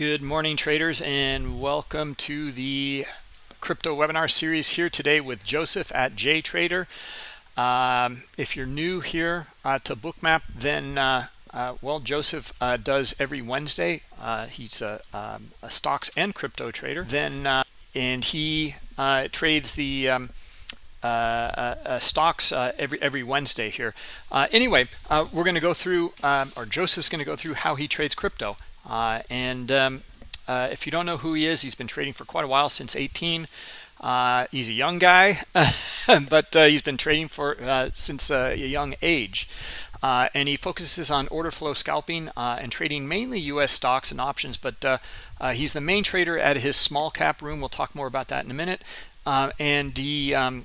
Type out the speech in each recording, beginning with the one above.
Good morning, traders, and welcome to the crypto webinar series here today with Joseph at JTrader. Um, if you're new here uh, to Bookmap, then uh, uh, well, Joseph uh, does every Wednesday. Uh, he's a, um, a, stocks and crypto trader. Then uh, and he trades the um, stocks every every Wednesday here. anyway, we're going to go through, um, or Joseph's going to go through how he trades crypto. Uh, and um, uh, if you don't know who he is, he's been trading for quite a while, since 18. Uh, he's a young guy, but uh, he's been trading for uh, since a young age. and he focuses on order flow scalping and trading mainly U.S. stocks and options, but he's the main trader at his small cap room. We'll talk more about that in a minute. and he um,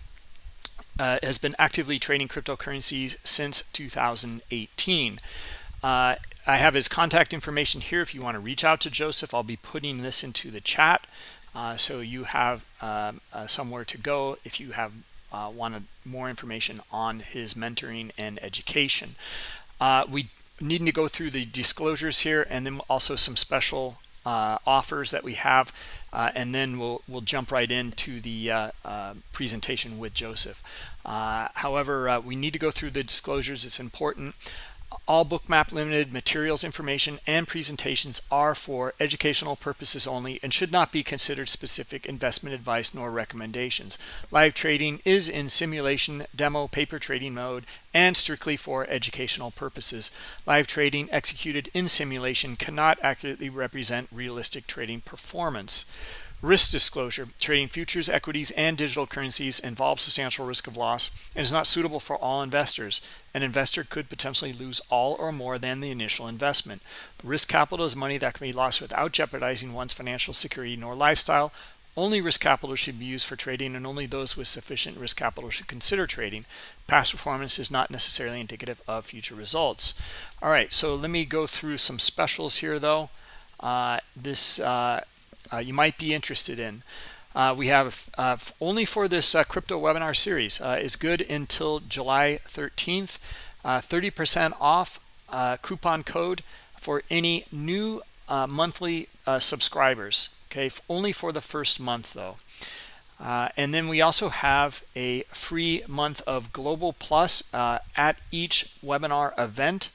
uh, has been actively trading cryptocurrencies since 2018. I have his contact information here if you want to reach out to Joseph. I'll be putting this into the chat uh, so you have um, uh, somewhere to go if you have uh, wanted more information on his mentoring and education. Uh, we need to go through the disclosures here and then also some special uh, offers that we have uh, and then we'll we'll jump right into the presentation with Joseph. However, we need to go through the disclosures. It's important. All Bookmap Limited materials, information, and presentations are for educational purposes only and should not be considered specific investment advice nor recommendations. Live trading is in simulation, demo, paper trading mode, and strictly for educational purposes. Live trading executed in simulation cannot accurately represent realistic trading performance. Risk disclosure, trading futures, equities, and digital currencies involves substantial risk of loss and is not suitable for all investors. An investor could potentially lose all or more than the initial investment. Risk capital is money that can be lost without jeopardizing one's financial security nor lifestyle. Only risk capital should be used for trading and only those with sufficient risk capital should consider trading. Past performance is not necessarily indicative of future results. All right, so let me go through some specials here though. Uh, this uh, uh, you might be interested in. Uh, we have uh, only for this uh, crypto webinar series uh, is good until July 13th. 30% uh, off coupon code for any new monthly subscribers. Okay, only for the first month though. and then we also have a free month of Global Plus at each webinar event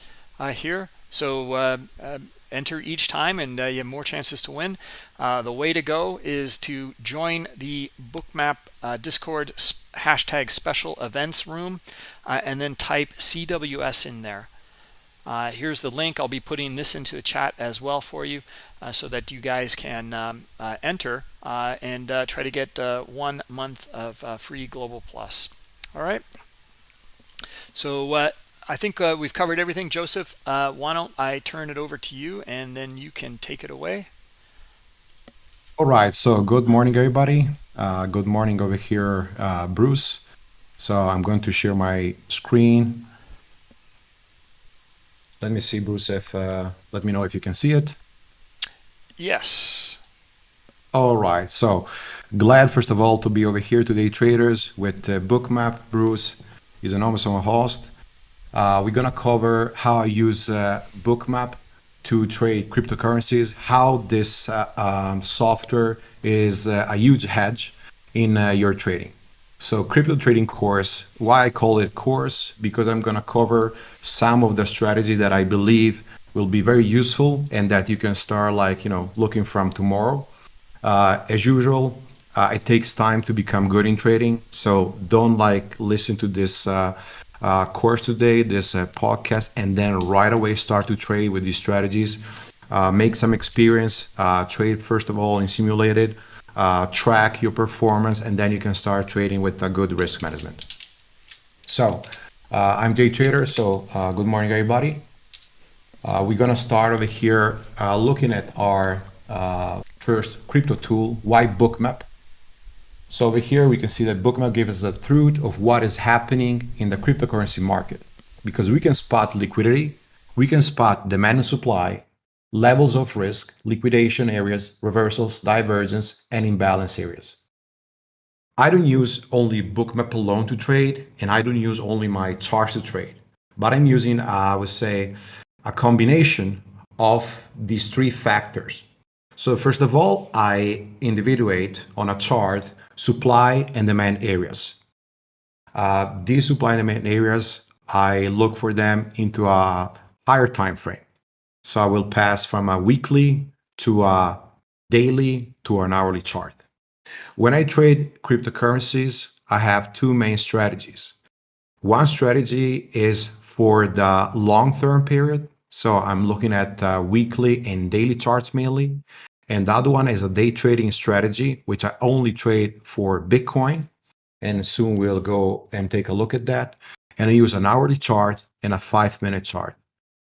here. So enter each time and uh, you have more chances to win. Uh, the way to go is to join the Bookmap uh, Discord hashtag special events room uh, and then type CWS in there. Uh, here's the link. I'll be putting this into the chat as well for you uh, so that you guys can um, enter and try to get one month of free Global Plus. All right. So I think uh, we've covered everything. Joseph, uh, why don't I turn it over to you and then you can take it away. All right. So good morning, everybody. Uh, good morning over here, uh, Bruce. So I'm going to share my screen. Let me see, Bruce, if uh, let me know if you can see it. Yes. All right. So glad, first of all, to be over here today, traders, with uh, Bookmap. Bruce is an Amazon host. Uh, we're gonna cover how I use uh, Bookmap to trade cryptocurrencies, how this uh, um, software is uh, a huge hedge in uh, your trading. So crypto trading course, why I call it course, because I'm gonna cover some of the strategy that I believe will be very useful and that you can start like, you know, looking from tomorrow. Uh, as usual, it takes time to become good in trading. So don't like listen to this uh, course today, this uh, podcast, and then right away start to trade with these strategies. Uh, make some experience, uh, trade first of all in simulated, uh, track your performance, and then you can start trading with a good risk management. So uh, I'm Jay Trader, so good morning everybody. we're gonna start over here looking at our first crypto tool, why Bookmap. So over here, we can see that Bookmap gives us the truth of what is happening in the cryptocurrency market because we can spot liquidity, we can spot demand and supply, levels of risk, liquidation areas, reversals, divergence, and imbalance areas. I don't use only Bookmap alone to trade, and I don't use only my charts to trade, but I'm using, uh, I would say, a combination of these three factors So first of all, I individuate on a chart supply and demand areas. Uh, these supply and demand areas, I look for them into a higher time frame. So I will pass from a weekly to a daily to an hourly chart. When I trade cryptocurrencies, I have two main strategies. One strategy is for the long-term period. So I'm looking at uh, weekly and daily charts mainly. And the other one is a day trading strategy, which I only trade for Bitcoin. And soon we'll go and take a look at that. And I use an hourly chart and a five minute chart.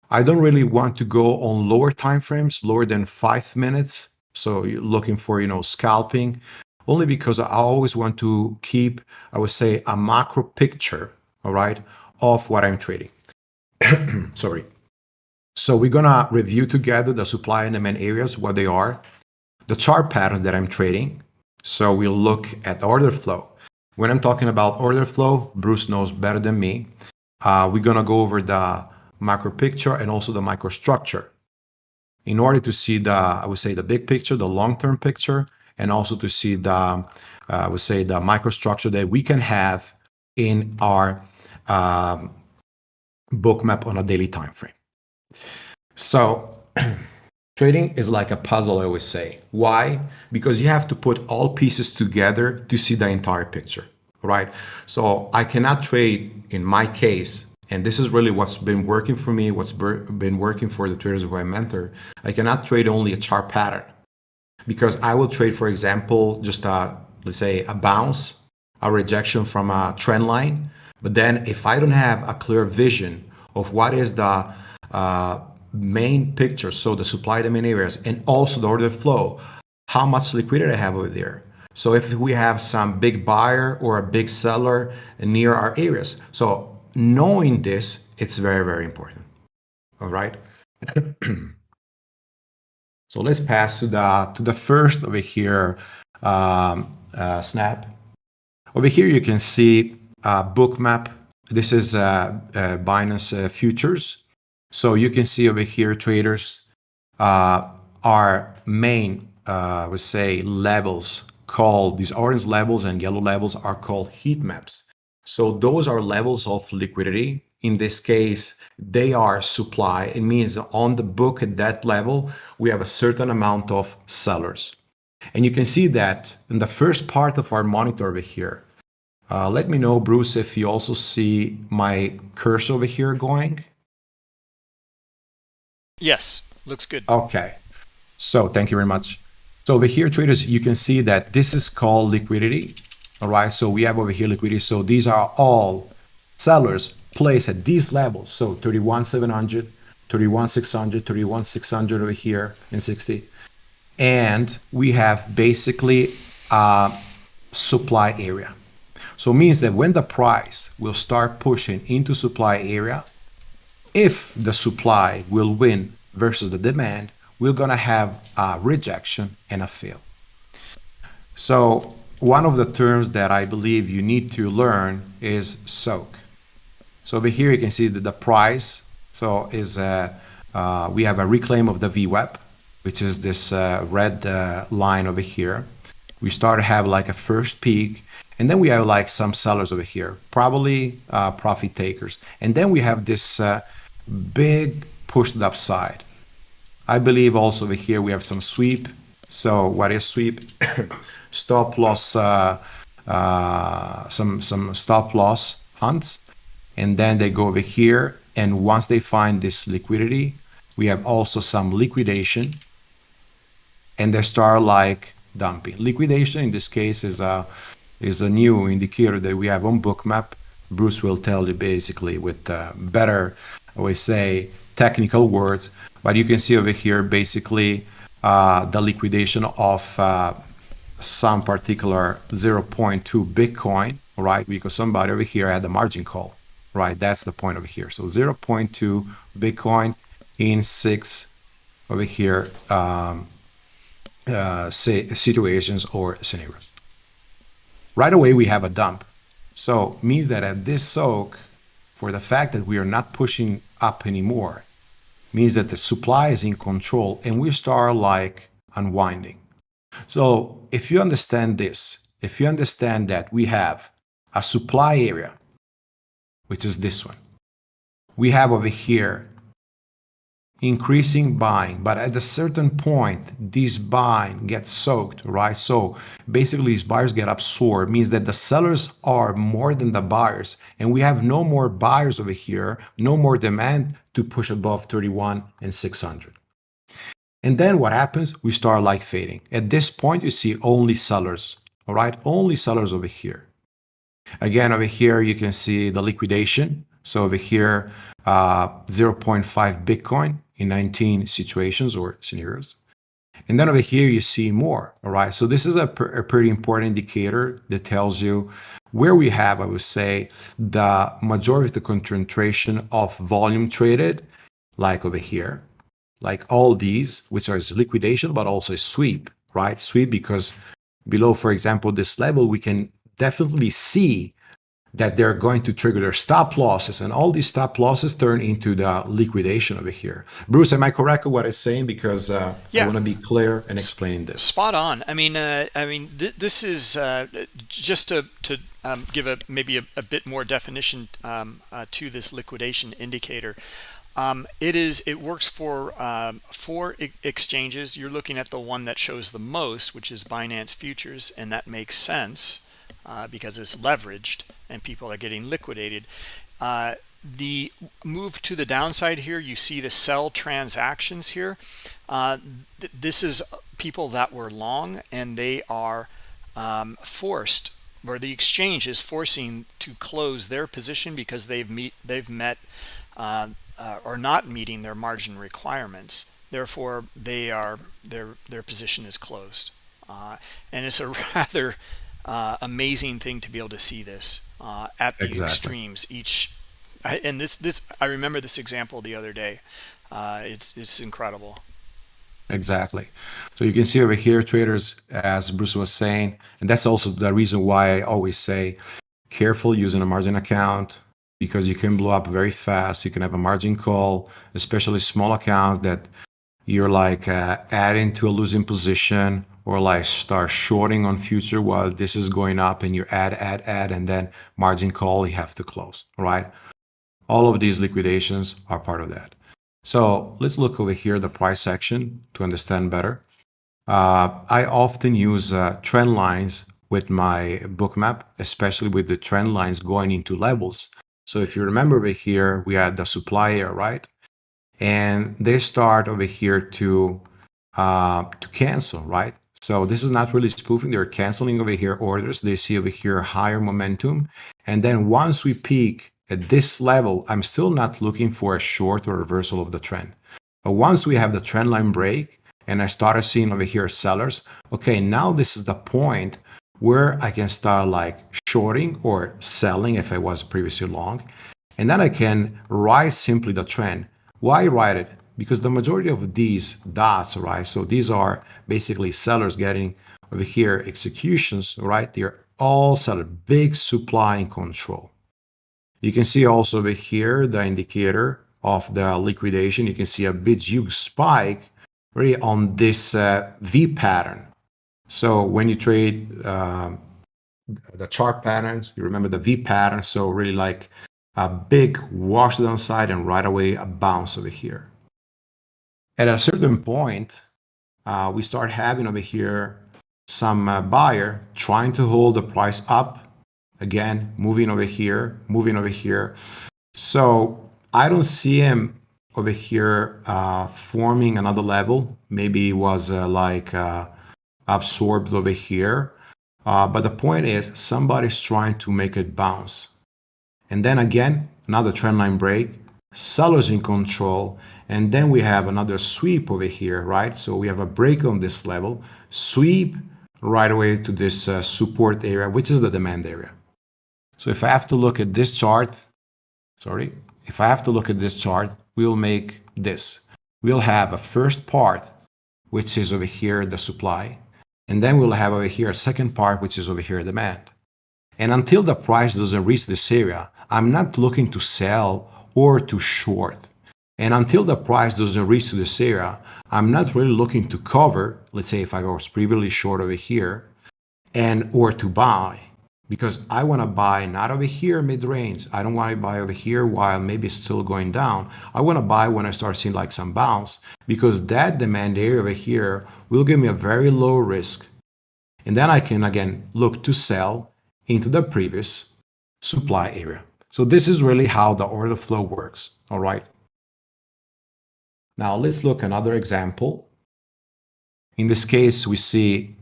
I don't really want to go on lower time frames, lower than five minutes. So you're looking for, you know, scalping only because I always want to keep, I would say, a macro picture, all right, of what I'm trading. Sorry. So we're gonna review together the supply and demand areas, what they are, the chart patterns that I'm trading. So we'll look at order flow. When I'm talking about order flow, Bruce knows better than me. Uh, we're gonna go over the macro picture and also the microstructure in order to see the, I would say, the big picture, the long-term picture, and also to see the, uh, I would say, the microstructure that we can have in our um, Bookmap on a daily time frame. So trading is like a puzzle, I always say. Why? Because you have to put all pieces together to see the entire picture, right? So I cannot trade, in my case, and this is really what's been working for me, what's been working for the traders who I mentor. I cannot trade only a chart pattern because I will trade, for example, just a, let's say a bounce, a rejection from a trend line. But then if I don't have a clear vision of what is the uh, main picture, so the supply demand areas and also the order flow, how much liquidity I have over there. So if we have some big buyer or a big seller near our areas. So knowing this, it's very, very important. All right. so let's pass to the to the first over here um, uh, snap. Over here you can see uh, Bookmap. This is uh, uh Binance uh, futures. So you can see over here traders uh, our main, uh, would say levels called these orange levels and yellow levels are called heat maps. So those are levels of liquidity. In this case, they are supply. It means on the book at that level, we have a certain amount of sellers. And you can see that in the first part of our monitor over here. Uh, let me know, Bruce, if you also see my cursor over here going. Yes, looks good. Okay. So thank you very much. So over here, traders, you can see that this is called liquidity. All right. So we have over here liquidity. So these are all sellers placed at these levels. So 31,700, 31,600, 31,600 over here in 60. And we have basically a supply area. So it means that when the price will start pushing into supply area, if the supply will win versus the demand, we're going to have a rejection and a fail. So one of the terms that I believe you need to learn is soak. So over here you can see that the price so is uh, uh, we have a reclaim of the VWAP, which is this uh, red uh, line over here. We start to have like a first peak and then we have like some sellers over here, probably uh, profit takers. And then we have this big push to the upside. I believe also over here we have some sweep. So what is sweep? stop loss, uh, uh, some, some stop loss hunts. And then they go over here. And once they find this liquidity, we have also some liquidation. And they start like dumping. Liquidation in this case is a, is a new indicator that we have on Bookmap. Bruce will tell you basically with uh, better Always say technical words, but you can see over here basically uh, the liquidation of uh, some particular 0.2 Bitcoin, right? Because somebody over here had a margin call, right? That's the point over here. So 0.2 Bitcoin in six over here um, uh, situations or scenarios. Right away, we have a dump. So means that at this soak, for the fact that we are not pushing up anymore means that the supply is in control and we start like unwinding. So if you understand this, if you understand that we have a supply area, which is this one, we have over here increasing buying, but at a certain point, this buying gets soaked, right? So basically, these buyers get absorbed, means that the sellers are more than the buyers, and we have no more buyers over here, no more demand to push above 31 and 600. And then what happens? We start like fading. At this point, you see only sellers, all right? Only sellers over here. Again, over here, you can see the liquidation. So over here, uh, 0.5 Bitcoin in 19 situations or scenarios. And then over here, you see more, all right? So this is a, a pretty important indicator that tells you where we have, I would say, the majority of the concentration of volume traded, like over here, like all these, which are liquidation, but also sweep, right? Sweep because below, for example, this level, we can definitely see that they're going to trigger their stop losses and all these stop losses turn into the liquidation over here. Bruce, am I correct with what I'm saying? Because uh, yeah. I want to be clear and explain this. Spot on. I mean, uh, I mean, th this is uh, just to, to um, give a maybe a, a, bit more definition um, uh, to this liquidation indicator. Um, it is it works for um, four exchanges. You're looking at the one that shows the most, which is Binance Futures, and that makes sense uh, because it's leveraged and people are getting liquidated. Uh, the move to the downside here, you see the sell transactions here. Uh, th this is people that were long and they are um, forced or the exchange is forcing to close their position because they've meet they've met uh, uh, or not meeting their margin requirements. Therefore, they are their their position is closed, uh, and it's a rather uh, amazing thing to be able to see this uh, at the exactly. extremes each I, and this this I remember this example the other day. Uh, it's it's incredible. Exactly. So you can see over here traders as Bruce was saying and that's also the reason why I always say careful using a margin account because you can blow up very fast. You can have a margin call especially small accounts that you're like uh, adding to a losing position or like start shorting on future while this is going up and you add, add, add, and then margin call, you have to close, right? All of these liquidations are part of that. So let's look over here, the price section to understand better. Uh, I often use uh, trend lines with my Bookmap, especially with the trend lines going into levels. So if you remember over here, we had the supplier, right? And they start over here to uh, to cancel, right? So this is not really spoofing. They're canceling over here orders. They see over here higher momentum. And then once we peak at this level, I'm still not looking for a short or reversal of the trend. But once we have the trend line break and I started seeing over here sellers, okay, now this is the point where I can start like shorting or selling if I was previously long. And then I can ride simply the trend. Why ride it? Because the majority of these dots, right? So these are basically sellers getting over here executions, right? They're all seller, big supply and control. You can see also over here the indicator of the liquidation. You can see a big huge spike really on this uh, V pattern. So when you trade uh, the chart patterns, you remember the V pattern. So really like a big wash downside and right away a bounce over here. At a certain point, uh, we start having over here some uh, buyer trying to hold the price up. Again, moving over here, moving over here. So I don't see him over here uh, forming another level. Maybe it was uh, like uh, absorbed over here. Uh, but the point is somebody's trying to make it bounce. And then again, another trendline break, sellers in control, and then we have another sweep over here, right? So we have a break on this level, sweep right away to this uh, support area, which is the demand area. So if I have to look at this chart, sorry, if I have to look at this chart, we'll make this. We'll have a first part, which is over here, the supply. And then we'll have over here a second part, which is over here, demand. And until the price doesn't reach this area, I'm not looking to sell or to short. And until the price doesn't reach to this area, I'm not really looking to cover, let's say if I was previously short over here, and or to buy because I want to buy not over here mid-range. I don't want to buy over here while maybe it's still going down. I want to buy when I start seeing like some bounce because that demand area over here will give me a very low risk. And then I can again look to sell into the previous supply area. So this is really how the order flow works. All right. Now let's look another example. In this case, we see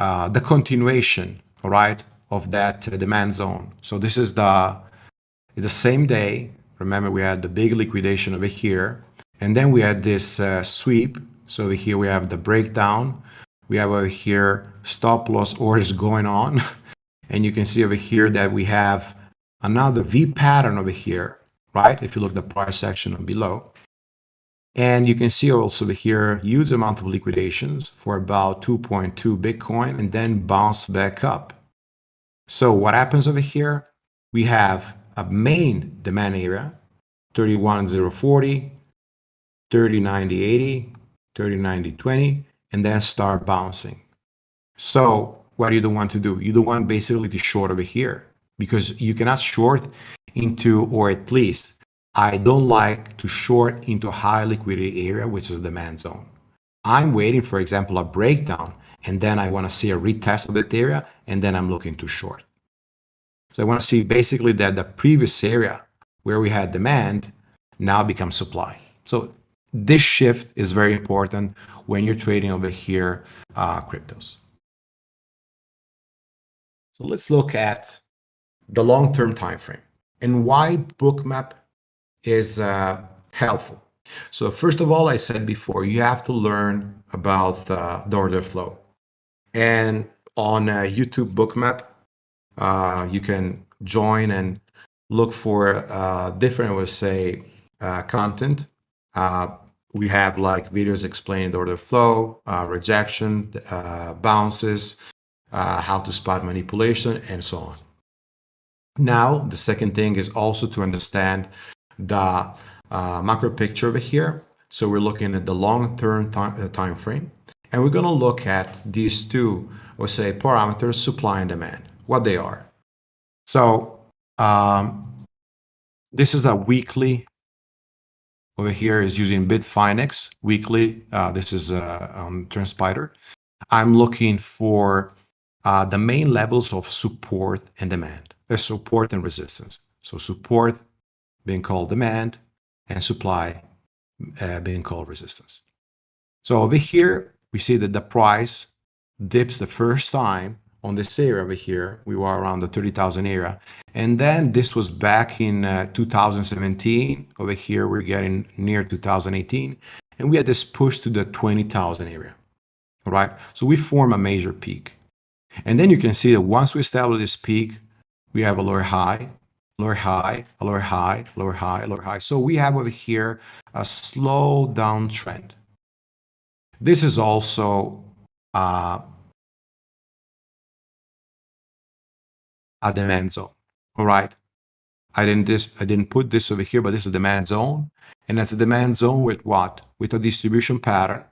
uh, the continuation, right, of that uh, demand zone. So this is the, the same day. Remember, we had the big liquidation over here. And then we had this uh, sweep. So over here we have the breakdown. We have over here stop loss orders going on. And you can see over here that we have another V pattern over here, right? If you look at the price section below. And you can see also here huge amount of liquidations for about 2.2 Bitcoin and then bounce back up. So what happens over here? We have a main demand area, 31040, 309080, 309020, and then start bouncing. So what do you don't want to do? You don't want basically to short over here because you cannot short into, or at least I don't like to short into a high liquidity area, which is demand zone. I'm waiting, for example, a breakdown and then I want to see a retest of that area, and then I'm looking to short. So I want to see basically that the previous area where we had demand now becomes supply. So this shift is very important when you're trading over here uh, cryptos. So let's look at the long-term time frame and why bookmap is uh, helpful. So first of all, I said before, you have to learn about uh, the order flow. And on YouTube Bookmap, uh, you can join and look for uh, different, I would say, uh, content. Uh, we have like videos explaining the order flow, uh, rejection, bounces, how to spot manipulation, and so on. Now, the second thing is also to understand the macro picture over here. So we're looking at the long-term time frame. And we're going to look at these two, or say parameters, supply and demand, what they are. So um, this is a weekly. Over here is using Bitfinex weekly. Uh, this is uh, on. I'm looking for uh, the main levels of support and demand, uh, support and resistance. So support being called demand and supply uh, being called resistance. So over here, we see that the price dips the first time on this area over here. We were around the 30,000 area. And then this was back in uh, 2017. Over here, we're getting near 2018. And we had this push to the 20,000 area. All right. So we form a major peak. And then you can see that once we establish this peak, we have a lower high, lower high, lower high, lower high, lower high. So we have over here a slow downtrend. This is also uh, a demand zone. All right. I didn't this I didn't put this over here, but this is demand zone. And that's a demand zone with what? With a distribution pattern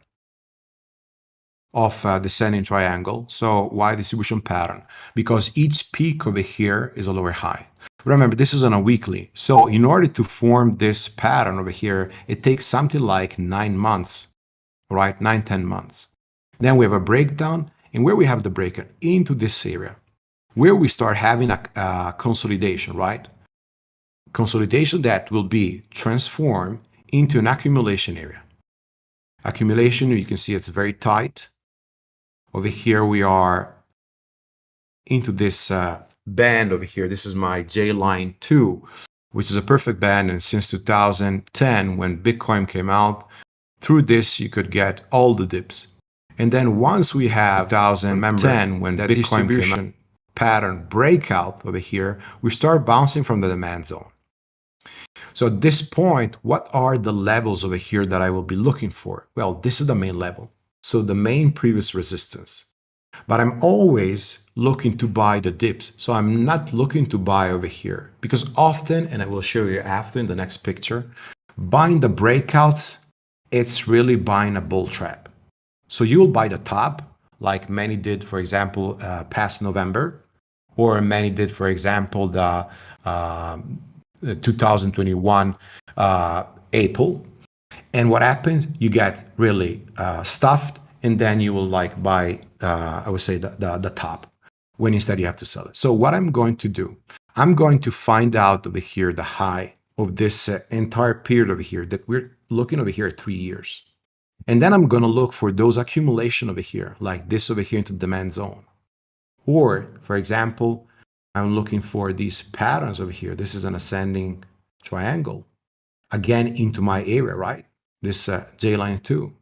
of uh, descending triangle. So why distribution pattern? Because each peak over here is a lower high. Remember, this is on a weekly. So in order to form this pattern over here, it takes something like nine months right? Nine, ten months. Then we have a breakdown. And where we have the breaker? Into this area, where we start having a, a consolidation, right? Consolidation that will be transformed into an accumulation area. Accumulation, you can see it's very tight. Over here, we are into this uh, band over here. This is my J line 2, which is a perfect band. And since 2010, when Bitcoin came out, through this, you could get all the dips. And then once we have 2010, when that Bitcoin distribution pattern breakout over here, we start bouncing from the demand zone. So at this point, what are the levels over here that I will be looking for? Well, this is the main level. So the main previous resistance. But I'm always looking to buy the dips. So I'm not looking to buy over here because often, and I will show you after in the next picture, Buying the breakouts, it's really buying a bull trap. So you'll buy the top, like many did, for example, uh, past November, or many did, for example, the uh, 2021 uh, April. And what happens? You get really uh, stuffed, and then you will like buy, uh, I would say, the, the, the top when instead you have to sell it. So what I'm going to do, I'm going to find out over here the high of this uh, entire period over here that we're looking over here at three years. And then I'm going to look for those accumulation over here, like this over here into the demand zone. Or, for example, I'm looking for these patterns over here. This is an ascending triangle, again into my area, right? This uh, J line 2.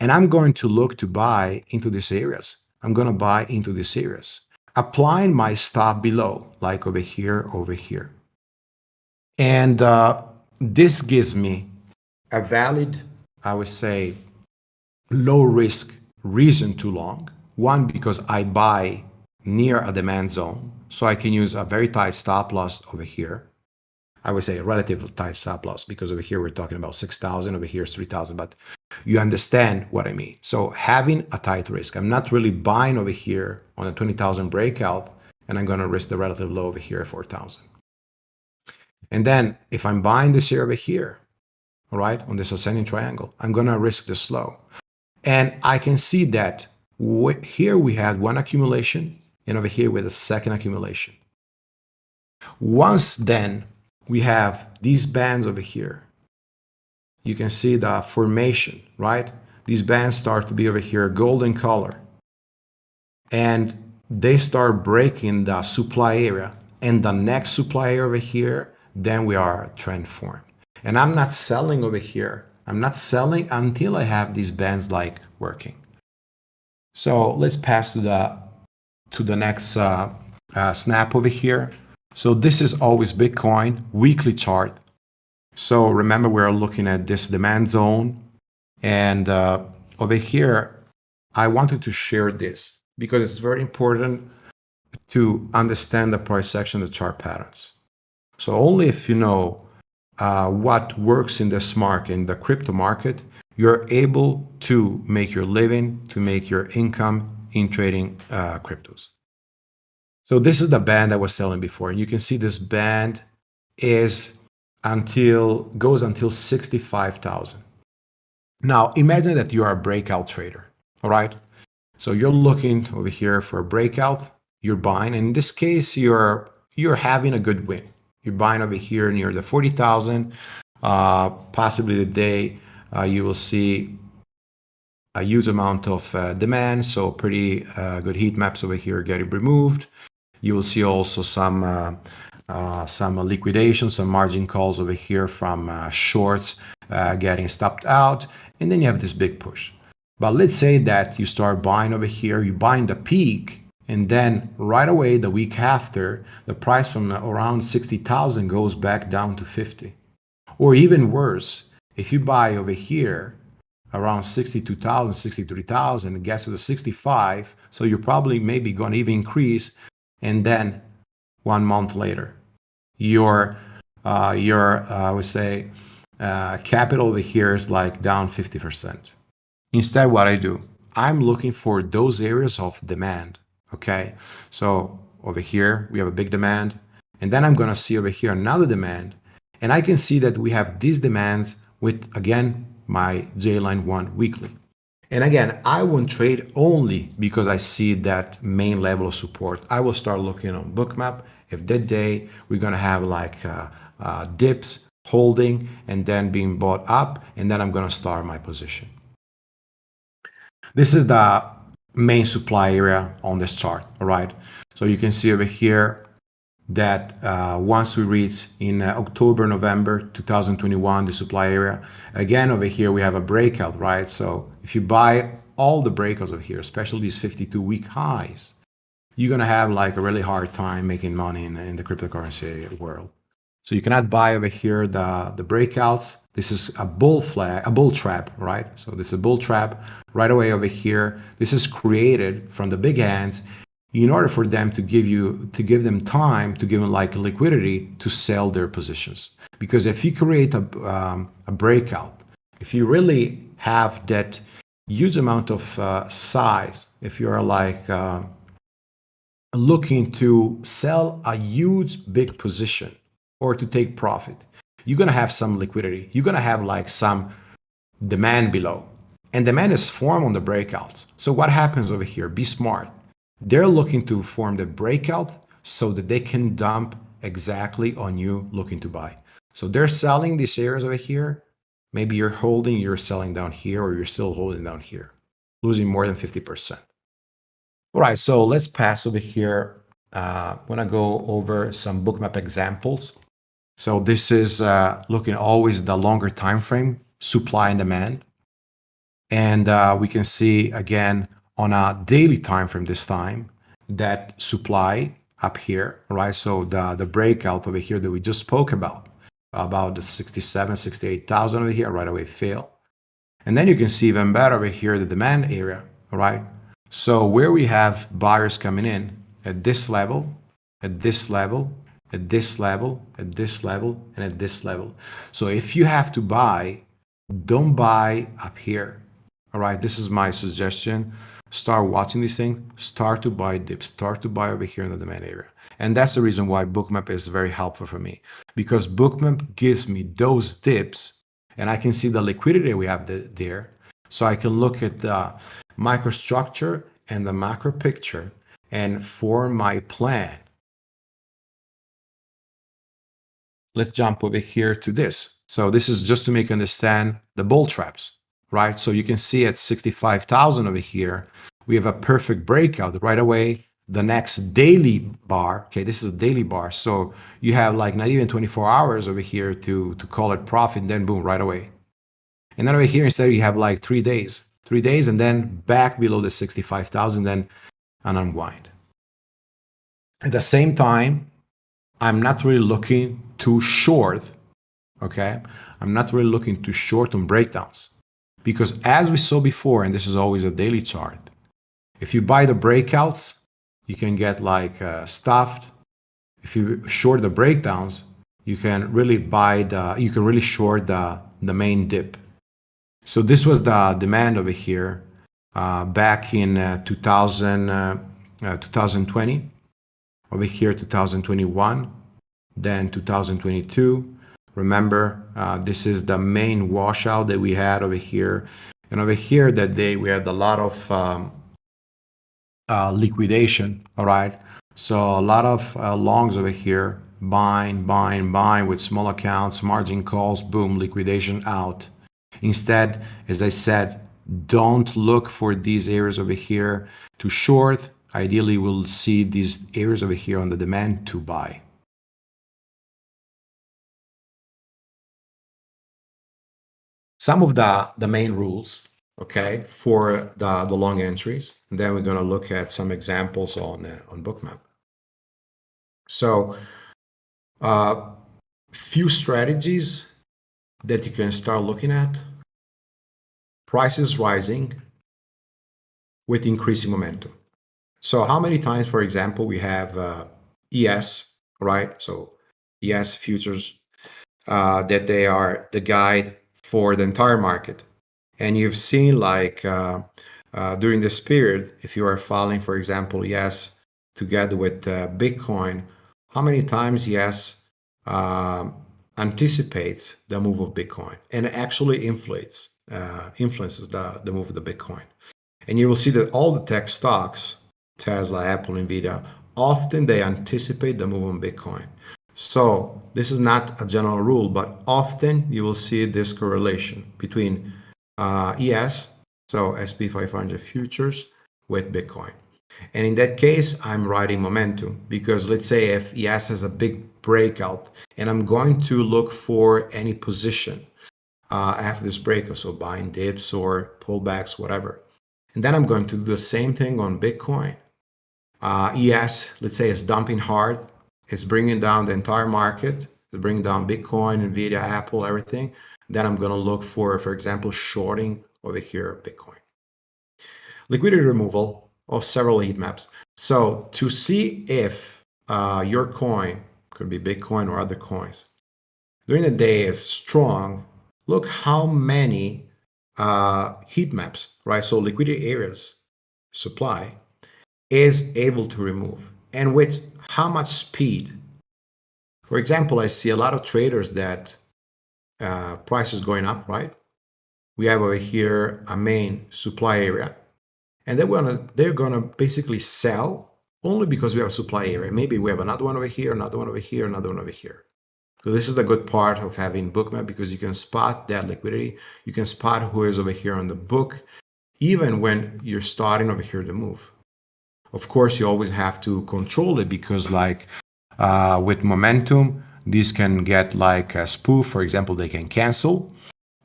And I'm going to look to buy into these areas. I'm going to buy into these areas, applying my stop below, like over here, over here. And uh, this gives me a valid, I would say, low risk reason to long. One, because I buy near a demand zone, so I can use a very tight stop loss over here. I would say a relative tight stop loss because over here we're talking about 6,000, over here is 3,000, but you understand what I mean. So having a tight risk, I'm not really buying over here on a 20,000 breakout and I'm going to risk the relative low over here at 4,000. And then if I'm buying this here over here, all right, on this ascending triangle, I'm going to risk the slow. And I can see that here we had one accumulation and over here with a second accumulation. Once then we have these bands over here, you can see the formation, right? These bands start to be over here golden color and they start breaking the supply area and the next supply area over here, then we are trend form. And I'm not selling over here I'm not selling until I have these bands like working. So let's pass to the to the next uh, uh, snap over here. So this is always Bitcoin weekly chart. So remember we're looking at this demand zone and uh, over here I wanted to share this because it's very important to understand the price action, the chart patterns. So only if you know uh, what works in this market, in the crypto market, you're able to make your living, to make your income in trading uh, cryptos. So this is the band I was telling before. And you can see this band is until goes until 65,000. Now imagine that you are a breakout trader, all right? So you're looking over here for a breakout, you're buying. And in this case, you're you're having a good win. You're buying over here near the 40,000. Uh, possibly today uh, you will see a huge amount of uh, demand. So pretty uh, good heat maps over here getting removed. You will see also some uh, uh, some liquidation, some margin calls over here from shorts getting stopped out. And then you have this big push. But let's say that you start buying over here, you buy in the peak and then right away, the week after, the price from around 60,000 goes back down to 50. Or even worse, if you buy over here around 62,000, 63,000, it gets to the 65, so you're probably maybe going to even increase. And then one month later, your, uh, your uh, I would say, uh, capital over here is like down 50%. Instead, what I do, I'm looking for those areas of demand Okay, so over here we have a big demand, and then I'm going to see over here another demand, and I can see that we have these demands with again my J-line one weekly. And again, I won't trade only because I see that main level of support. I will start looking on Bookmap. If that day we're going to have like uh, uh, dips holding and then being bought up, and then I'm going to start my position. This is the main supply area on this chart, all right? So you can see over here that uh, once we reach in uh, October, November 2021, the supply area, again over here we have a breakout, right? So if you buy all the breakouts over here, especially these 52 week highs, you're gonna have like a really hard time making money in, in the cryptocurrency world. So you cannot buy over here the, the breakouts. This is a bull flag, a bull trap, right? So this is a bull trap right away over here. This is created from the big hands in order for them to give you to give them time to give them like liquidity to sell their positions because if you create a, um, a breakout if you really have that huge amount of uh, size if you're like uh, looking to sell a huge big position or to take profit you're going to have some liquidity you're going to have like some demand below and demand is formed on the breakouts so what happens over here be smart they're looking to form the breakout so that they can dump exactly on you looking to buy. So they're selling these areas over here. Maybe you're holding, you're selling down here, or you're still holding down here, losing more than 50%. All right, so let's pass over here. Uh, I'm gonna go over some bookmap examples. So this is uh, looking always the longer time frame, supply and demand. And uh, we can see again on a daily time frame this time that supply up here, right? So the, the breakout over here that we just spoke about, about the 67, 68,000 over here, right away fail. And then you can see even better over here, the demand area, right? So where we have buyers coming in at this level, at this level, at this level, at this level, and at this level. So if you have to buy, don't buy up here. All right, this is my suggestion start watching this thing, start to buy dips, start to buy over here in the demand area. And that's the reason why Bookmap is very helpful for me because Bookmap gives me those dips and I can see the liquidity we have there. So I can look at the microstructure and the macro picture and form my plan. Let's jump over here to this. So this is just to make you understand the bull traps right? So you can see at 65,000 over here, we have a perfect breakout right away. The next daily bar, okay, this is a daily bar. So you have like not even 24 hours over here to, to call it profit, then boom, right away. And then over here, instead, you have like three days, three days, and then back below the 65,000, then an unwind. At the same time, I'm not really looking to short, okay? I'm not really looking to short on breakdowns. Because as we saw before, and this is always a daily chart, if you buy the breakouts, you can get like uh, stuffed. If you short the breakdowns, you can really buy the, you can really short the, the main dip. So this was the demand over here uh, back in uh, 2000, uh, uh, 2020, over here 2021, then 2022, Remember, uh, this is the main washout that we had over here. And over here that day, we had a lot of um, uh, liquidation, all right? So a lot of uh, longs over here, buying, buying, buying with small accounts, margin calls, boom, liquidation out. Instead, as I said, don't look for these areas over here to short. Ideally, we'll see these areas over here on the demand to buy. some of the, the main rules, okay, for the, the long entries. And then we're going to look at some examples on, uh, on Bookmap. So uh, few strategies that you can start looking at. Prices rising with increasing momentum. So how many times, for example, we have uh, ES, right? So ES futures, uh, that they are the guide for the entire market. And you've seen like uh, uh, during this period, if you are following, for example, ES together with uh, Bitcoin, how many times ES um, anticipates the move of Bitcoin and actually inflates, uh, influences the, the move of the Bitcoin. And you will see that all the tech stocks, Tesla, Apple, Nvidia, often they anticipate the move on Bitcoin. So this is not a general rule, but often you will see this correlation between uh, ES, so SP 500 futures, with Bitcoin. And in that case, I'm riding momentum because let's say if ES has a big breakout and I'm going to look for any position uh, after this breakout, so buying dips or pullbacks, whatever. And then I'm going to do the same thing on Bitcoin. Uh, ES, let's say, is dumping hard it's bringing down the entire market, it's bringing down Bitcoin, Nvidia, Apple, everything. Then I'm going to look for, for example, shorting over here Bitcoin. Liquidity removal of several heat maps. So to see if uh, your coin, could be Bitcoin or other coins, during the day is strong, look how many uh, heat maps, right? So liquidity areas supply is able to remove and with how much speed. For example, I see a lot of traders that uh, price is going up, right? We have over here a main supply area and they're gonna they're gonna basically sell only because we have a supply area. Maybe we have another one over here, another one over here, another one over here. So this is the good part of having Bookmap because you can spot that liquidity. You can spot who is over here on the book, even when you're starting over here to move. Of course, you always have to control it because like uh, with momentum, these can get like a spoof. For example, they can cancel.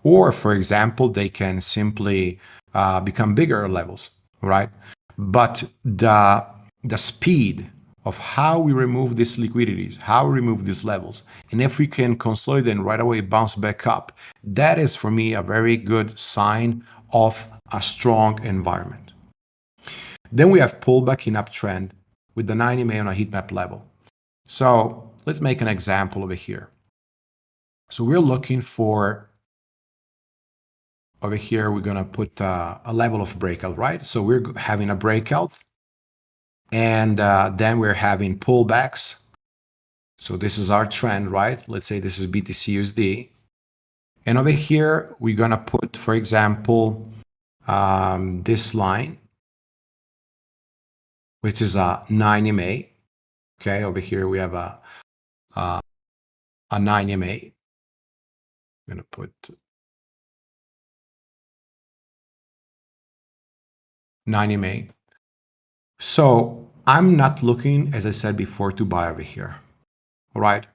Or for example, they can simply uh, become bigger levels, right? But the, the speed of how we remove these liquidities, how we remove these levels, and if we can consolidate and right away bounce back up, that is for me a very good sign of a strong environment. Then we have pullback in uptrend with the 90 MA on a heat map level. So let's make an example over here. So we're looking for over here, we're going to put uh, a level of breakout, right? So we're having a breakout and uh, then we're having pullbacks. So this is our trend, right? Let's say this is BTC USD. And over here, we're going to put, for example, um, this line, which is a 9 MA. Okay, over here we have a, a 9 MA. I'm going to put 9 MA. So I'm not looking, as I said before, to buy over here. All right.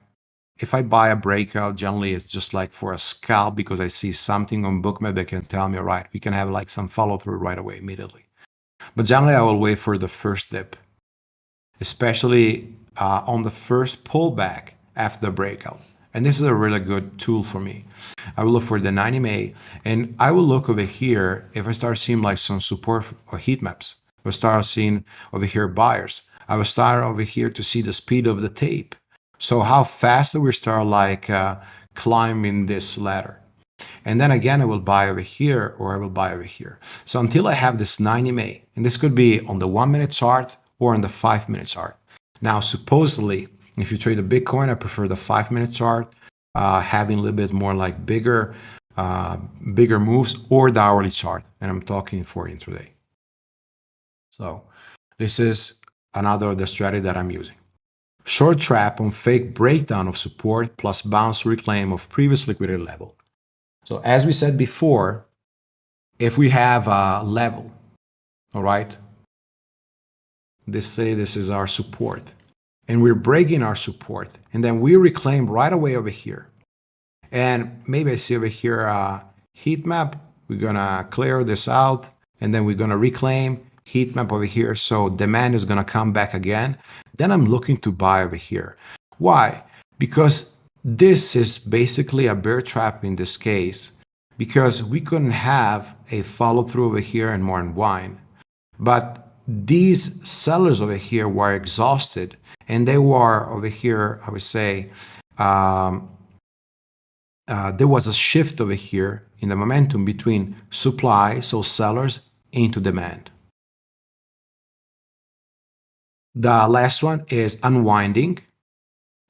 If I buy a breakout, generally it's just like for a scalp because I see something on Bookmap that can tell me, all right, we can have like some follow through right away immediately. But generally I will wait for the first dip, especially uh, on the first pullback after the breakout. And this is a really good tool for me. I will look for the 90 MA and I will look over here if I start seeing like some support or heat maps. I will start seeing over here buyers. I will start over here to see the speed of the tape. So how fast do we start like uh, climbing this ladder? And then again, I will buy over here or I will buy over here. So until I have this 90 MA, and this could be on the one minute chart or on the five minute chart. Now, supposedly if you trade a Bitcoin, I prefer the five minute chart, uh, having a little bit more like bigger, uh, bigger moves or the hourly chart. And I'm talking for intraday. So this is another the strategy that I'm using. Short trap on fake breakdown of support plus bounce reclaim of previous liquidity level. So as we said before, if we have a level, all right, this say this is our support and we're breaking our support. And then we reclaim right away over here. And maybe I see over here a heat map. We're gonna clear this out and then we're gonna reclaim heat map over here. So demand is gonna come back again. Then I'm looking to buy over here. Why? Because this is basically a bear trap in this case because we couldn't have a follow through over here and more unwind. But these sellers over here were exhausted and they were over here, I would say, um, uh, there was a shift over here in the momentum between supply, so sellers, into demand. The last one is unwinding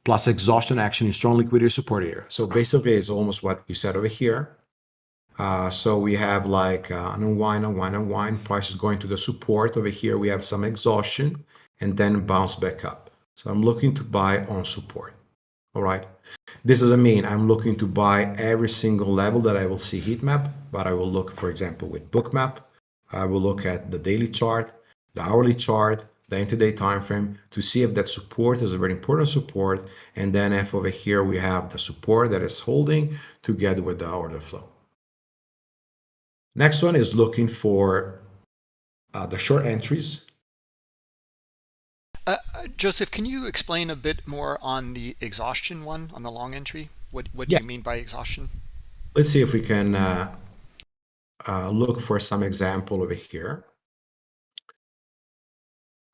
plus exhaustion action in strong liquidity support area. So basically, it's almost what we said over here. Uh, so we have like uh, an unwind, unwind, unwind. Price is going to the support over here. We have some exhaustion and then bounce back up. So I'm looking to buy on support. All right. This doesn't mean I'm looking to buy every single level that I will see heat map, but I will look, for example, with Bookmap. I will look at the daily chart, the hourly chart, the intraday time frame to see if that support is a very important support. And then if over here we have the support that is holding together with the order flow. Next one is looking for uh, the short entries uh, uh, Joseph, can you explain a bit more on the exhaustion one, on the long entry? What, what yeah. do you mean by exhaustion? Let's see if we can uh, uh, look for some example over here.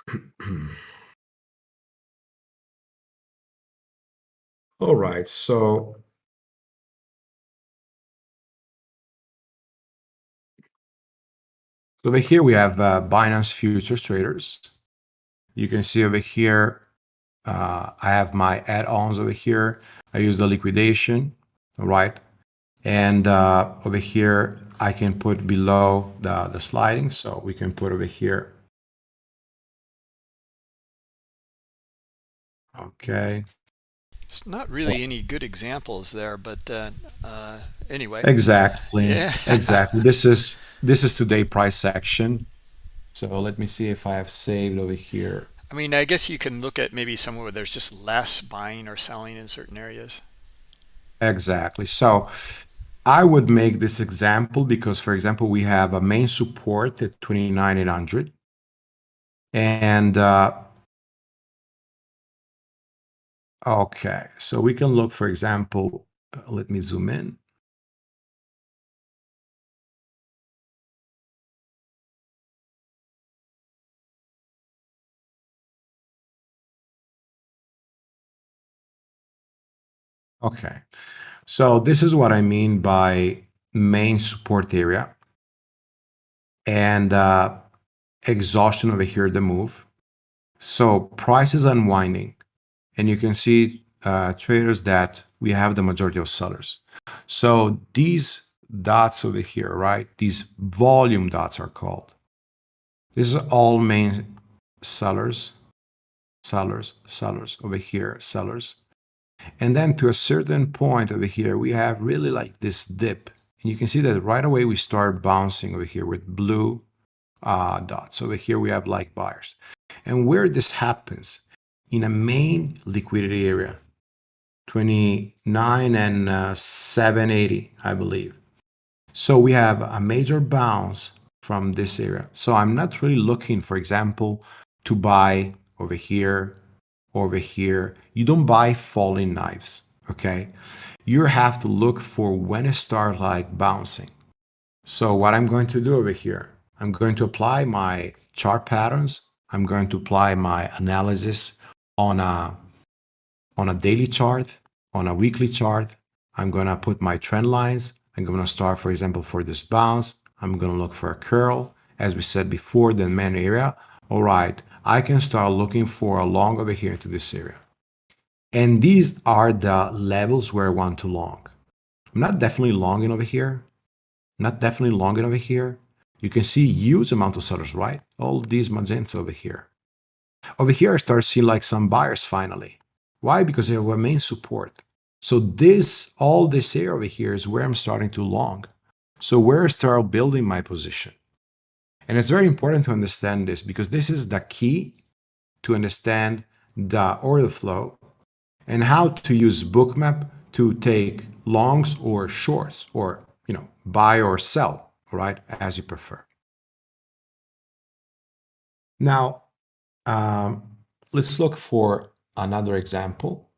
All right, so over here we have uh, Binance Futures Traders. You can see over here, uh, I have my add-ons over here. I use the liquidation, all right? And uh, over here, I can put below the, the sliding. So we can put over here. Okay. It's not really well, any good examples there, but uh, uh, anyway. Exactly. Yeah. exactly. This is this is today price action. So let me see if I have saved over here. I mean, I guess you can look at maybe somewhere where there's just less buying or selling in certain areas. Exactly. So I would make this example because, for example, we have a main support at 29,800. And uh, okay, so we can look, for example, uh, let me zoom in. Okay, so this is what I mean by main support area and uh, exhaustion over here, the move. So price is unwinding and you can see uh, traders that we have the majority of sellers. So these dots over here, right? These volume dots are called. This is all main sellers, sellers, sellers over here, sellers. And then to a certain point over here, we have really like this dip. And you can see that right away we start bouncing over here with blue uh, dots. Over here we have like buyers. And where this happens, in a main liquidity area, 29 and uh, 780, I believe. So we have a major bounce from this area. So I'm not really looking, for example, to buy over here over here. You don't buy falling knives, okay? You have to look for when it starts like bouncing. So what I'm going to do over here, I'm going to apply my chart patterns. I'm going to apply my analysis on a, on a daily chart, on a weekly chart. I'm going to put my trend lines. I'm going to start, for example, for this bounce. I'm going to look for a curl. As we said before, the main area. All right, I can start looking for a long over here to this area. And these are the levels where I want to long. I'm not definitely longing over here. Not definitely longing over here. You can see huge amount of sellers, right? All these magenta over here. Over here, I start seeing like some buyers finally. Why? Because they have a main support. So this, all this area over here is where I'm starting to long. So where I start building my position. And it's very important to understand this because this is the key to understand the order flow and how to use Bookmap to take longs or shorts or you know buy or sell right as you prefer now um, let's look for another example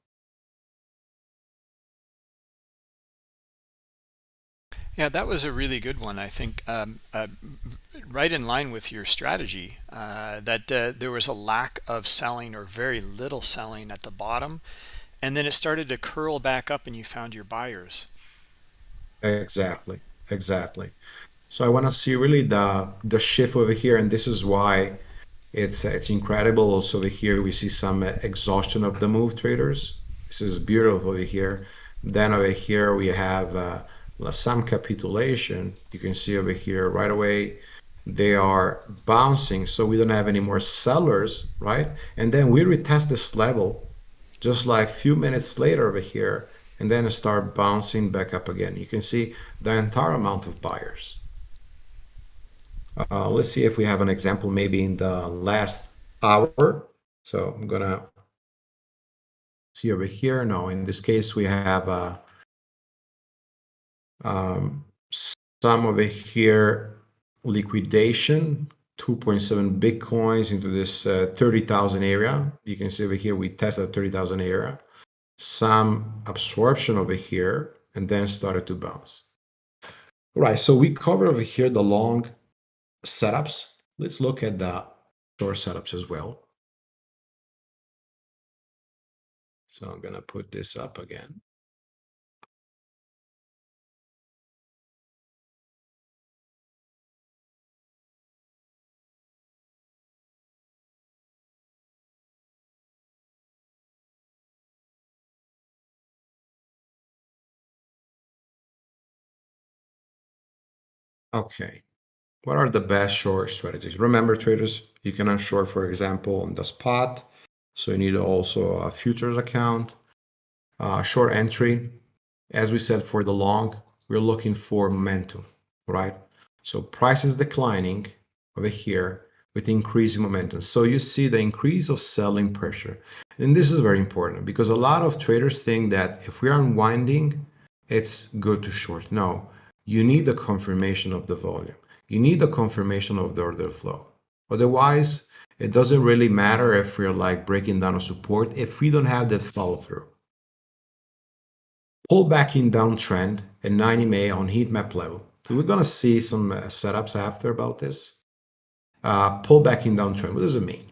Yeah, that was a really good one. I think um, uh, right in line with your strategy uh, that uh, there was a lack of selling or very little selling at the bottom, and then it started to curl back up, and you found your buyers. Exactly, exactly. So I want to see really the the shift over here, and this is why it's it's incredible. Also over here we see some exhaustion of the move traders. This is beautiful over here. Then over here we have uh, some capitulation. You can see over here right away, they are bouncing. So we don't have any more sellers, right? And then we retest this level just like a few minutes later over here, and then start bouncing back up again. You can see the entire amount of buyers. Uh, let's see if we have an example maybe in the last hour. So I'm gonna see over here. No, in this case, we have a um, some over here liquidation 2.7 bitcoins into this uh, 30,000 area. You can see over here we tested 30,000 area. Some absorption over here and then started to bounce. All right, so we covered over here the long setups. Let's look at the short setups as well. So I'm going to put this up again. Okay. What are the best short strategies? Remember, traders, you cannot short, for example, on the spot. So you need also a futures account, uh, short entry. As we said, for the long, we're looking for momentum, right? So price is declining over here with increasing momentum. So you see the increase of selling pressure. And this is very important because a lot of traders think that if we are unwinding, it's good to short. No, you need the confirmation of the volume. You need the confirmation of the order flow. Otherwise, it doesn't really matter if we're like breaking down a support if we don't have that follow through. Pull back in downtrend at 90 MA on heat map level. So we're going to see some uh, setups after about this. Uh, pull back in downtrend. What does it mean?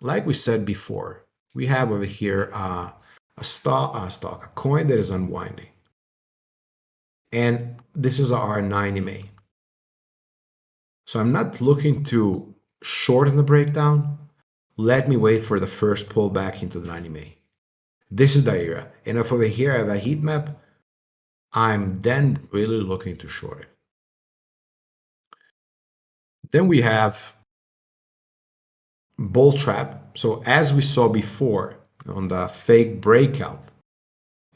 Like we said before, we have over here uh, a stock, a stock, a coin that is unwinding. And this is our 90 MA. So I'm not looking to shorten the breakdown. Let me wait for the first pullback into the 90 MA. This is the area. And if over here I have a heat map, I'm then really looking to short it. Then we have bull trap. So as we saw before on the fake breakout,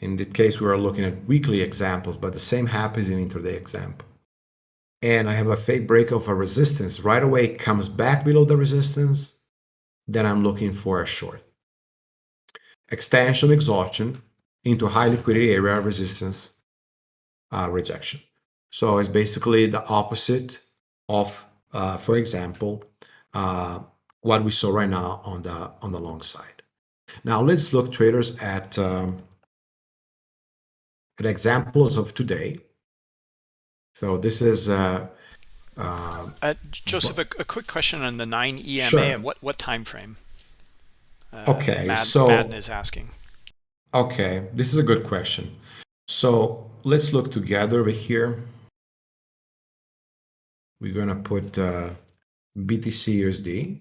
in that case, we are looking at weekly examples, but the same happens in intraday example. And I have a fake break of a resistance. Right away, comes back below the resistance. Then I'm looking for a short. Extension exhaustion into high liquidity area resistance uh, rejection. So it's basically the opposite of, uh, for example, uh, what we saw right now on the on the long side. Now let's look traders at um, at examples of today. So this is uh, uh, uh, Joseph. A, a, quick question on the nine EMA sure. and what what time frame? Uh, okay, Mad, so Madden is asking. Okay, this is a good question. So let's look together over here. We're gonna put uh, BTC USD.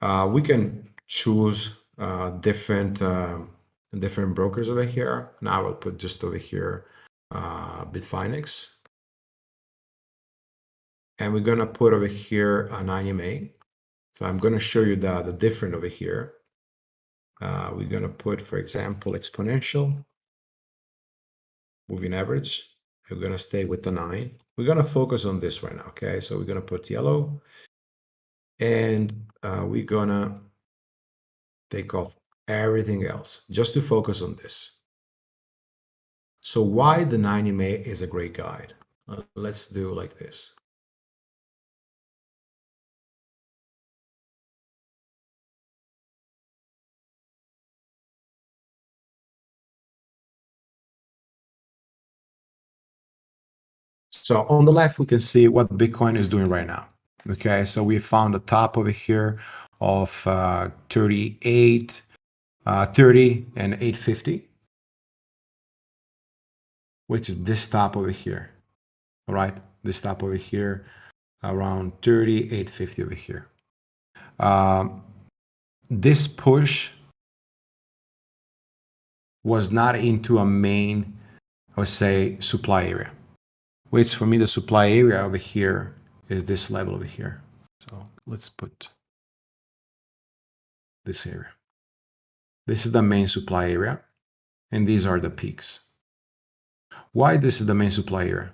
Uh, we can choose uh, different different brokers over here. Now I will put just over here uh, Bitfinex. And we're gonna put over here an EMA. So I'm gonna show you the, the different over here. Uh, we're gonna put, for example, exponential, moving average. We're gonna stay with the nine. We're gonna focus on this right now, okay? So we're gonna put yellow and uh, we're gonna take off everything else just to focus on this. So why the 90 MA is a great guide? Uh, let's do like this. So on the left, we can see what Bitcoin is doing right now. Okay, so we found the top over here of uh, 38 uh, 30 and 850, which is this top over here. All right, this top over here, around 3850 over here. Um, this push was not into a main, I would say, supply area, which for me, the supply area over here is this level over here. So let's put this area. This is the main supply area, and these are the peaks. Why this is the main supply area?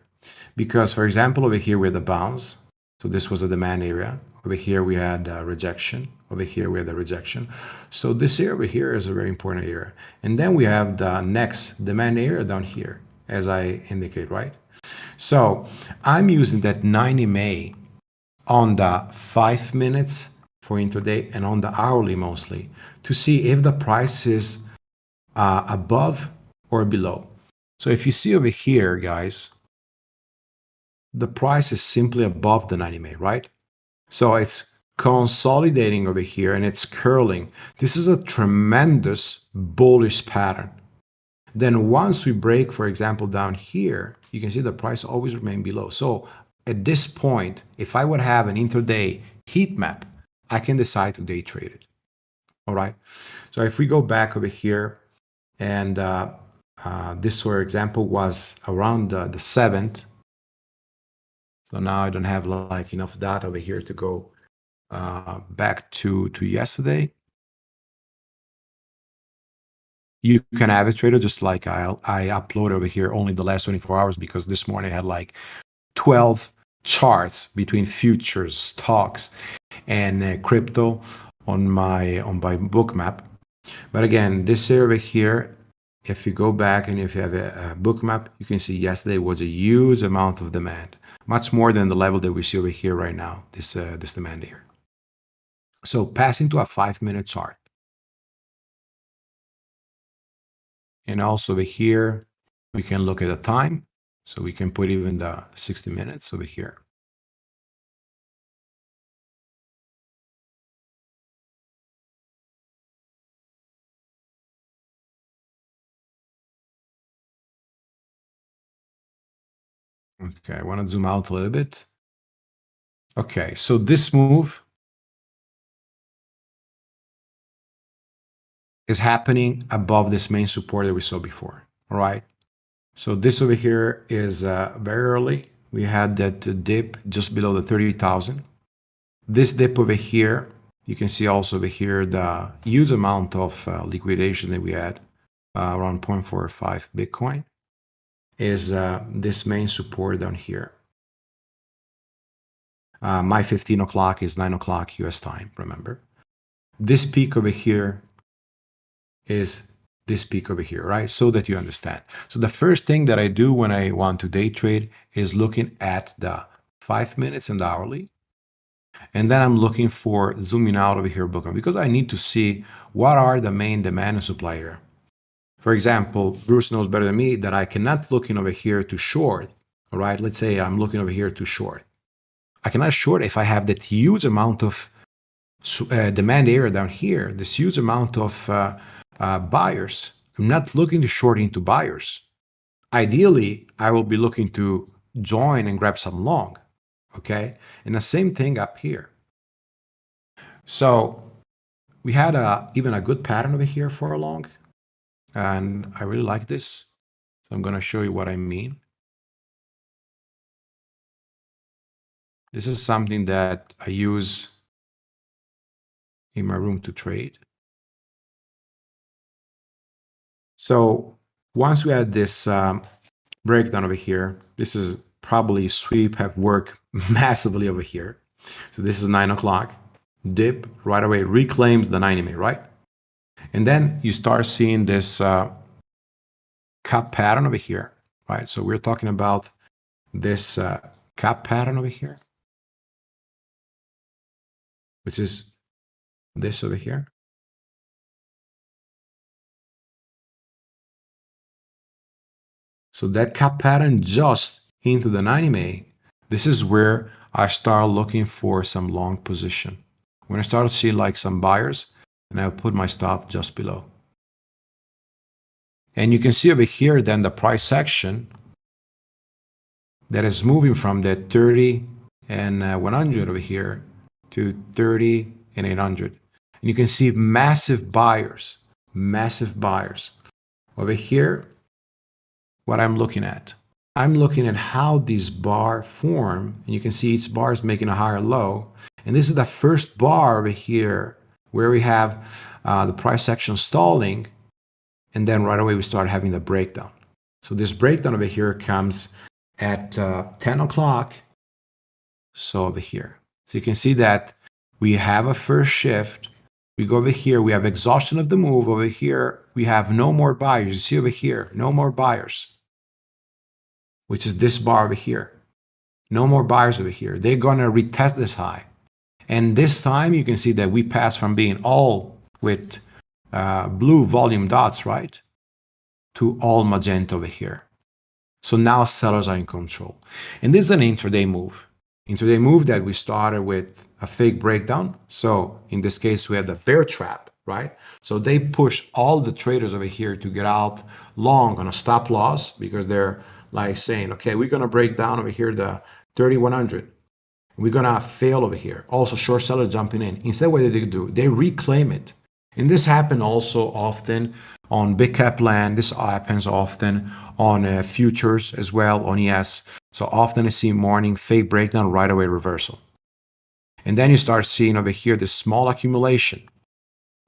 Because, for example, over here we had the bounce. So this was a demand area. Over here we had a rejection. Over here we had the rejection. So this area over here is a very important area. And then we have the next demand area down here, as I indicate, right? So I'm using that 90 MA on the five minutes for intraday and on the hourly mostly to see if the price is uh, above or below. So if you see over here, guys, the price is simply above the 90 MA, right? So it's consolidating over here and it's curling. This is a tremendous bullish pattern. Then once we break, for example, down here, you can see the price always remain below. So at this point, if I would have an intraday heat map, I can decide to day trade it. All right. So if we go back over here and uh, uh, this, for example, was around uh, the 7th. So now I don't have like enough data over here to go uh, back to, to yesterday. You can have it trader just like I, I upload over here only the last 24 hours because this morning I had like 12 charts between futures, stocks, and uh, crypto on my on my Bookmap. But again, this area here, if you go back and if you have a, a Bookmap, you can see yesterday was a huge amount of demand, much more than the level that we see over here right now, this uh, this demand here. So passing to a five minute chart. And also over here, we can look at the time. So we can put even the 60 minutes over here. Okay, I want to zoom out a little bit. Okay, so this move is happening above this main support that we saw before. All right. So this over here is uh, very early. We had that dip just below the 30,000. This dip over here, you can see also over here the huge amount of uh, liquidation that we had uh, around 0.45 Bitcoin is uh, this main support down here. Uh, my 15 o'clock is 9 o'clock US time, remember. This peak over here is this peak over here, right? So that you understand. So the first thing that I do when I want to day trade is looking at the five minutes and the hourly. And then I'm looking for zooming out over here Bookmap because I need to see what are the main demand and supply here. For example, Bruce knows better than me that I cannot look in over here to short. All right, let's say I'm looking over here to short. I cannot short if I have that huge amount of uh, demand area down here, this huge amount of uh, uh, buyers. I'm not looking to short into buyers. Ideally, I will be looking to join and grab some long. Okay. And the same thing up here. So we had a, even a good pattern over here for a long. And I really like this. So I'm going to show you what I mean. This is something that I use in my room to trade. So once we had this um, breakdown over here, this is probably sweep have worked massively over here. So this is nine o'clock, dip right away, reclaims the 90 minute, right? And then you start seeing this uh, cup pattern over here, right? So we're talking about this uh, cup pattern over here, which is this over here. So that cup pattern just into the 90 MA, this is where I start looking for some long position. When I start to see like some buyers, and I'll put my stop just below. And you can see over here then the price action that is moving from that 30 and uh, 100 over here to 30 and 800. And you can see massive buyers, massive buyers. Over here, what I'm looking at. I'm looking at how these bar form, and you can see each bar is making a higher low. And this is the first bar over here where we have uh, the price action stalling, and then right away we start having the breakdown. So this breakdown over here comes at uh, 10 o'clock, so over here. So you can see that we have a first shift. We go over here, we have exhaustion of the move. Over here, we have no more buyers. You see over here, no more buyers which is this bar over here. No more buyers over here. They're going to retest this high. And this time you can see that we pass from being all with uh, blue volume dots, right? To all magenta over here. So now sellers are in control. And this is an intraday move. Intraday move that we started with a fake breakdown. So in this case, we had the bear trap, right? So they push all the traders over here to get out long on a stop loss because they're like saying, okay, we're going to break down over here the 3100. We're to fail over here. Also short sellers jumping in. Instead, what did they do? They reclaim it. And this happened also often on big cap land. This happens often on uh, futures as well on ES. So often I see morning fake breakdown, right away reversal. And then you start seeing over here this small accumulation.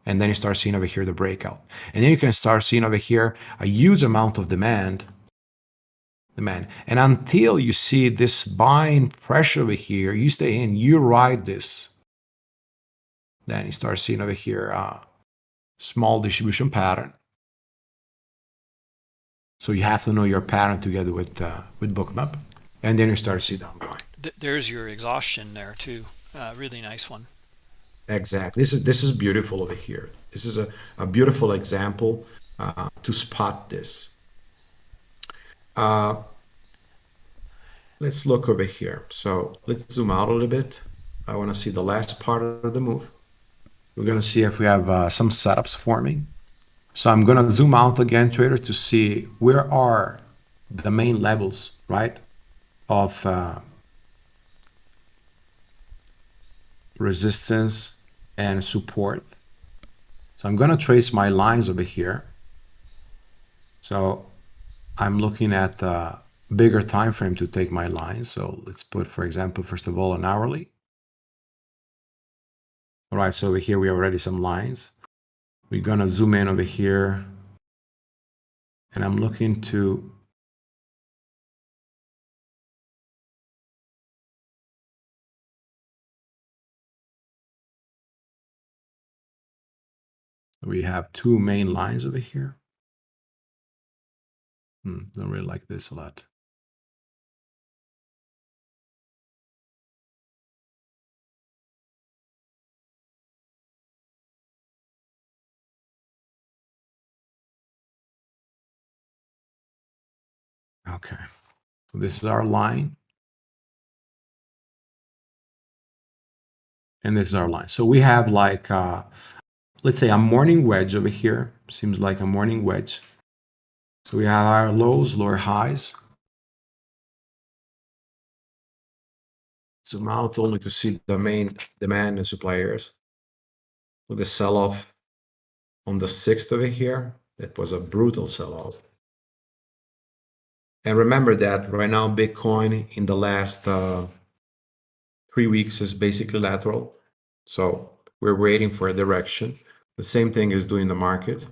And then you start seeing over here the breakout. And then you can start seeing over here a huge amount of demand. Demand. And until you see this buying pressure over here, you stay in, you ride this. Then you start seeing over here uh, small distribution pattern. So you have to know your pattern together with uh, with Bookmap, and then you start to see downgrade. There's your exhaustion there too. Uh, really nice one. Exactly. This is this is beautiful over here. This is a, a beautiful example uh, to spot this. Uh, let's look over here. So let's zoom out a little bit. I want to see the last part of the move. We're going to see if we have uh, some setups forming. So I'm going to zoom out again, trader, to see where are the main levels, right, of uh, resistance and support. So I'm going to trace my lines over here. So I'm looking at a bigger time frame to take my lines. So let's put, for example, first of all, an hourly. All right, so over here we have already some lines. We're gonna zoom in over here. And I'm looking to we have two main lines over here. Hmm, don't really like this a lot. Okay, so this is our line. And this is our line. So we have like, uh, let's say a morning wedge over here. Seems like a morning wedge. So we have our lows, lower highs. Zoom out only to see the main demand and supply areas. The sell-off on the 6th over here, that was a brutal sell-off. And remember that right now, Bitcoin in the last uh, three weeks is basically lateral. So we're waiting for a direction. The same thing is doing the market.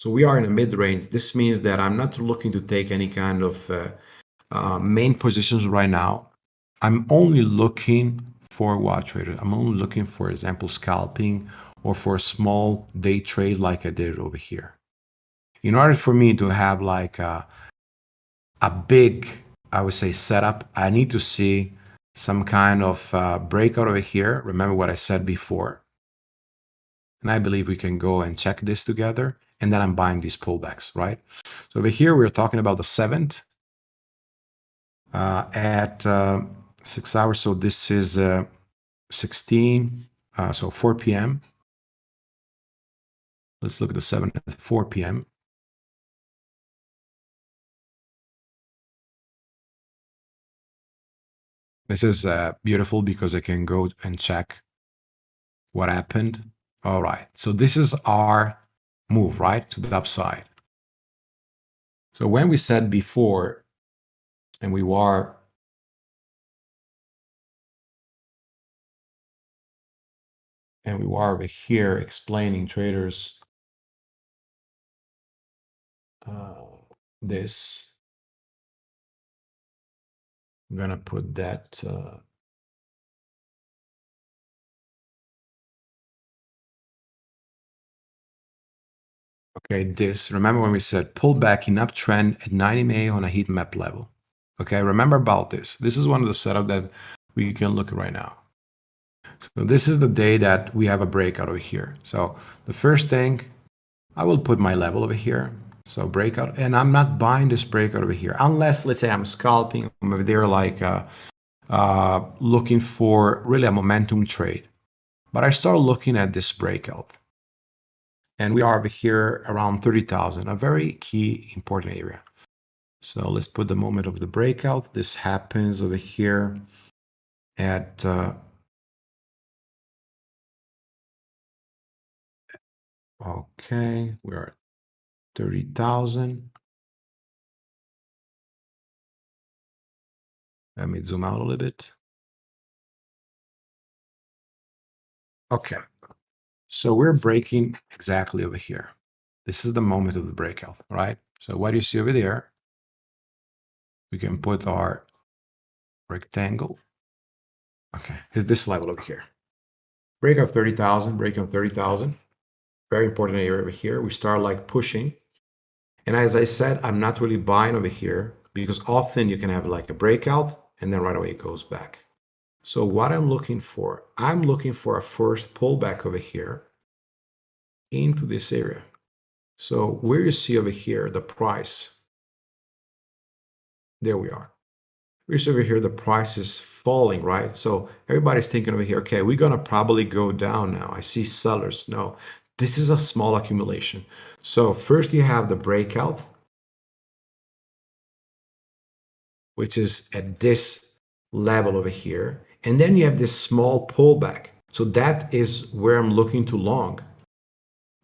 So we are in a mid-range. This means that I'm not looking to take any kind of uh, uh, main positions right now. I'm only looking for what trader? I'm only looking for example scalping or for a small day trade like I did over here in order for me to have like a, a big, I would say, setup, I need to see some kind of uh, breakout over here. Remember what I said before. And I believe we can go and check this together. And then I'm buying these pullbacks, right? So over here, we're talking about the 7th uh, at uh, 6 hours. So this is uh, 16, uh, so 4 p.m. Let's look at the 7th at 4 p.m. This is uh, beautiful because I can go and check what happened. All right, so this is our move, right, to the upside. So when we said before, and we were and we were over here explaining traders uh, this I'm gonna put that uh, Okay, this, remember when we said pull back in uptrend at 90 MA on a heat map level. Okay, remember about this. This is one of the setup that we can look at right now. So this is the day that we have a breakout over here. So the first thing, I will put my level over here. So breakout, and I'm not buying this breakout over here, unless let's say I'm scalping over there, like uh, uh, looking for really a momentum trade. But I start looking at this breakout, and we are over here around 30,000, a very key important area. So let's put the moment of the breakout. This happens over here at uh, okay, we're at 30,000. Let me zoom out a little bit. Okay, so we're breaking exactly over here. This is the moment of the breakout, right? So what do you see over there? We can put our rectangle. Okay, is this level over here. Break of 30,000, break of 30,000. Very important area over here. We start like pushing. And as I said, I'm not really buying over here because often you can have like a breakout and then right away it goes back. So what I'm looking for, I'm looking for a first pullback over here into this area. So where you see over here, the price, there we are. We see over here, the price is falling, right? So everybody's thinking over here, okay, we're going to probably go down now. I see sellers. No, this is a small accumulation. So first you have the breakout, which is at this level over here. And then you have this small pullback. So that is where I'm looking to long,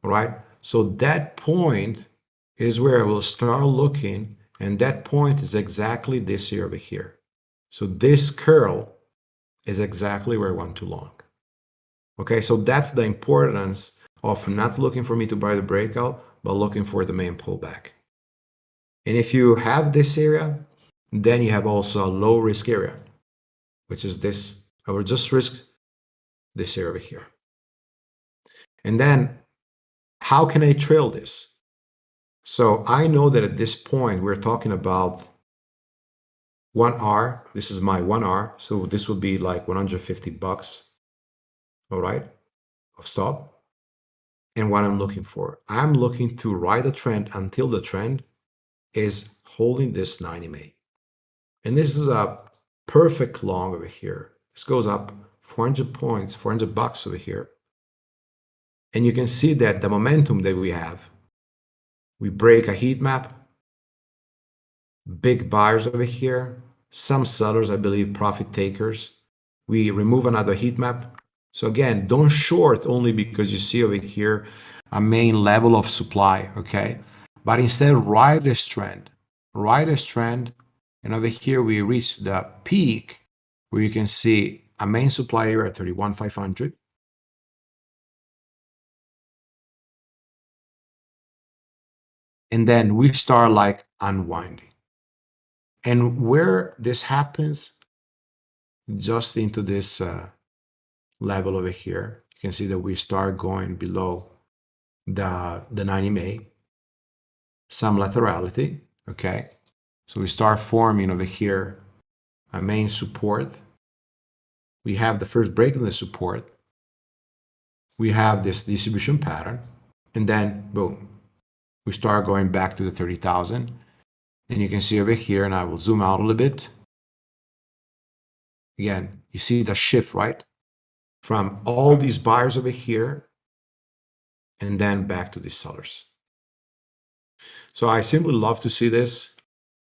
right? So that point is where I will start looking. And that point is exactly this here over here. So this curl is exactly where I want to long. Okay, so that's the importance of not looking for me to buy the breakout, but looking for the main pullback. And if you have this area, then you have also a low risk area, which is this. I will just risk this area here. And then how can I trail this? So I know that at this point, we're talking about 1R. This is my 1R. So this would be like 150 bucks. All right, of stop and what I'm looking for. I'm looking to ride a trend until the trend is holding this 90 MA. And this is a perfect long over here. This goes up 400 points, 400 bucks over here. And you can see that the momentum that we have, we break a heat map, big buyers over here, some sellers, I believe, profit takers. We remove another heat map, so again, don't short only because you see over here a main level of supply, okay? But instead ride this trend, ride this trend, and over here we reach the peak where you can see a main supply area at 31,500. And then we start like unwinding. And where this happens, just into this uh, level over here, you can see that we start going below the, the 90 MA, some laterality, okay? So we start forming over here a main support. We have the first break in the support. We have this distribution pattern, and then boom, we start going back to the 30,000. And you can see over here, and I will zoom out a little bit. Again, you see the shift, right? from all these buyers over here and then back to these sellers. So I simply love to see this.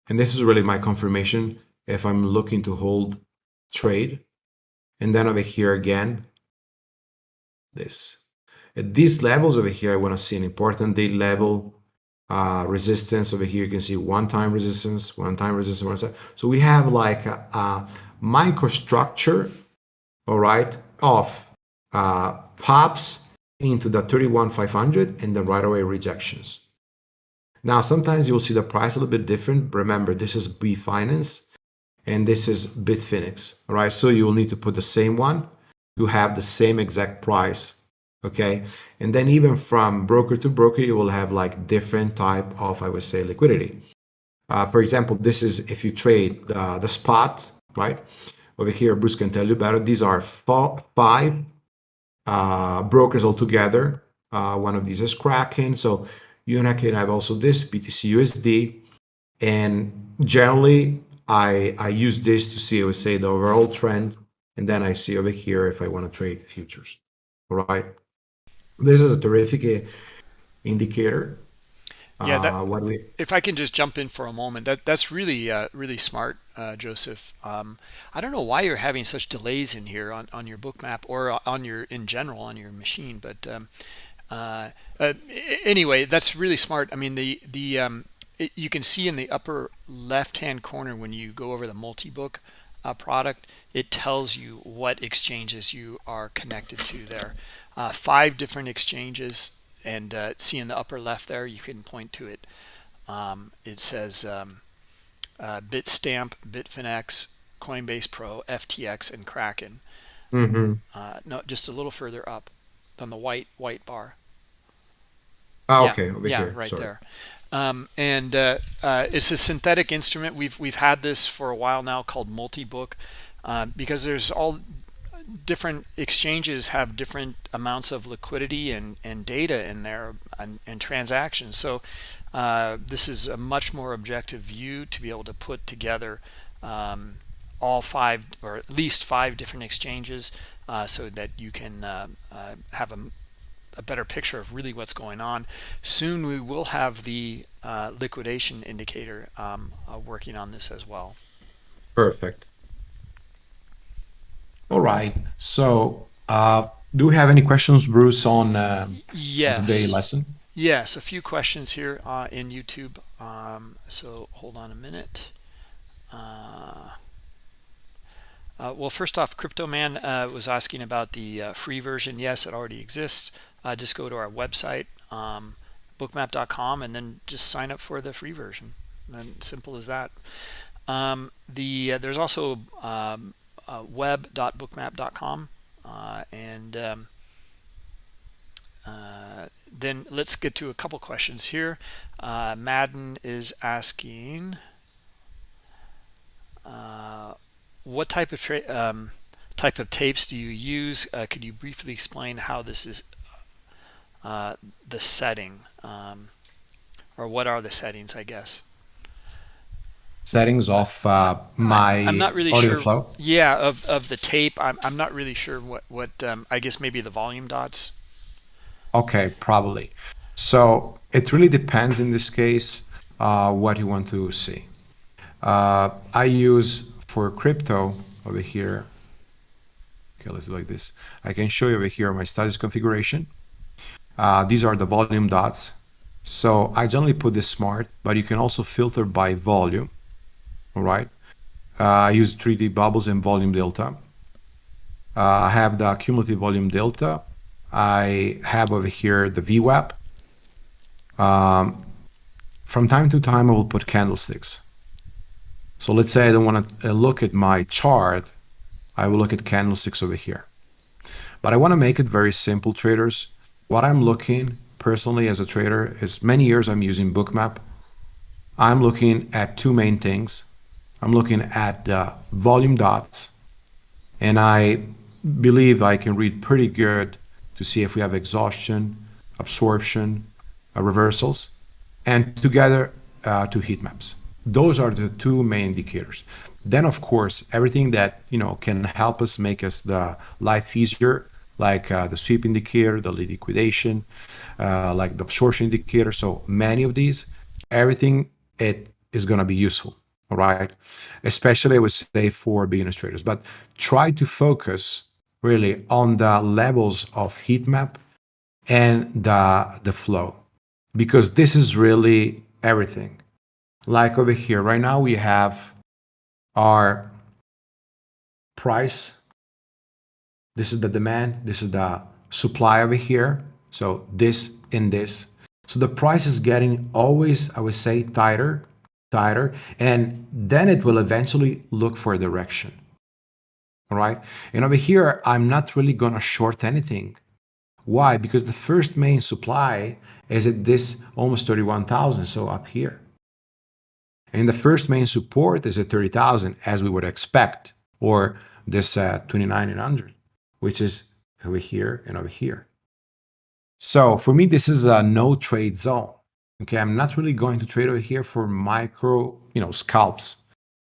And this is really my confirmation if I'm looking to hold trade. And then over here again, this. At these levels over here, I want to see an important day level uh, resistance. Over here, you can see one-time resistance, one-time resistance. One so we have like a, a microstructure, all right, of uh, pops into the 31,500 and then right away rejections. Now, sometimes you'll see the price a little bit different. Remember, this is Binance and this is Bitfinex, all right? So you will need to put the same one to have the same exact price, okay? And then even from broker to broker, you will have like different type of, I would say, liquidity. Uh, for example, this is if you trade the, the spot, right? Over here, Bruce can tell you better. These are five uh, brokers altogether. Uh, one of these is Kraken. So you can have also this BTC USD. And generally, I, I use this to see, I would say, the overall trend. And then I see over here if I want to trade futures. All right. This is a terrific uh, indicator. Yeah, that, uh, what we, if I can just jump in for a moment, that that's really uh, really smart, uh, Joseph. Um, I don't know why you're having such delays in here on, on your Bookmap or on your in general on your machine, but um, uh, uh, anyway, that's really smart. I mean, the the um, it, you can see in the upper left hand corner when you go over the multi-book uh, product, it tells you what exchanges you are connected to there. Uh, five different exchanges, and uh, see in the upper left there, you can point to it. Um, it says um, uh, Bitstamp, Bitfinex, Coinbase Pro, FTX, and Kraken. Mm -hmm. no, just a little further up on the white white bar. Oh, okay, yeah, yeah here. right Sorry. there. Um, and uh, uh, it's a synthetic instrument. We've we've had this for a while now called multi-book uh, because there's all different exchanges have different amounts of liquidity and and data in there and, and transactions. So uh, this is a much more objective view to be able to put together um, all five or at least five different exchanges uh, so that you can uh, uh, have a, a, better picture of really what's going on. Soon we will have the uh, liquidation indicator um, uh, working on this as well. Perfect. All right. So uh, do we have any questions, Bruce, on yes. the lesson? Yes, a few questions here in YouTube. Um, so hold on a minute. Uh, uh, well, first off, Crypto Man uh, was asking about the uh, free version. Yes, it already exists. Uh, just go to our website, um, bookmap.com, and then just sign up for the free version. And simple as that. Um, the uh, there's also um, uh, web.bookmap.com, and um, then let's get to a couple questions here. Madden is asking. Uh, what type of um, type of tapes do you use? Uh, could you briefly explain how this is uh, the setting, um, or what are the settings? I guess settings of uh, my I'm not really audio sure. flow. Yeah, of of the tape. I'm I'm not really sure what what um, I guess maybe the volume dots. Okay, probably. So it really depends in this case uh, what you want to see. Uh, I use for crypto over here. Okay let's do like this. I can show you over here my status configuration. Uh, these are the volume dots. So i generally put this smart but you can also filter by volume all right? Uh, i use 3d bubbles and volume delta. Uh, i have the cumulative volume delta. I have over here the VWAP um, from time to time i will put candlesticks so let's say I don't want to uh, look at my chart. I will look at candlesticks over here. But I want to make it very simple, traders. What I'm looking personally as a trader is many years I'm using Bookmap. I'm looking at two main things. I'm looking at uh, volume dots, and I believe I can read pretty good to see if we have exhaustion, absorption, uh, reversals, and together uh, two heat maps. Those are the two main indicators. Then, of course, everything that you know can help us make us the life easier, like uh, the sweep indicator, the liquidation, uh, like the absorption indicator. So many of these, everything it is going to be useful. All right, especially I would say for beginner traders. But try to focus really on the levels of heat map and the the flow, because this is really everything like over here. Right now we have our price. This is the demand. This is the supply over here. So this in this. So the price is getting always i would say tighter tighter and then it will eventually look for a direction. All right? And over here i'm not really going to short anything. Why? Because the first main supply is at this almost 31,000 so up here and the first main support is at 30,000 as we would expect, or this uh, 2900, which is over here and over here. So for me, this is a no trade zone. Okay, I'm not really going to trade over here for micro, you know, scalps.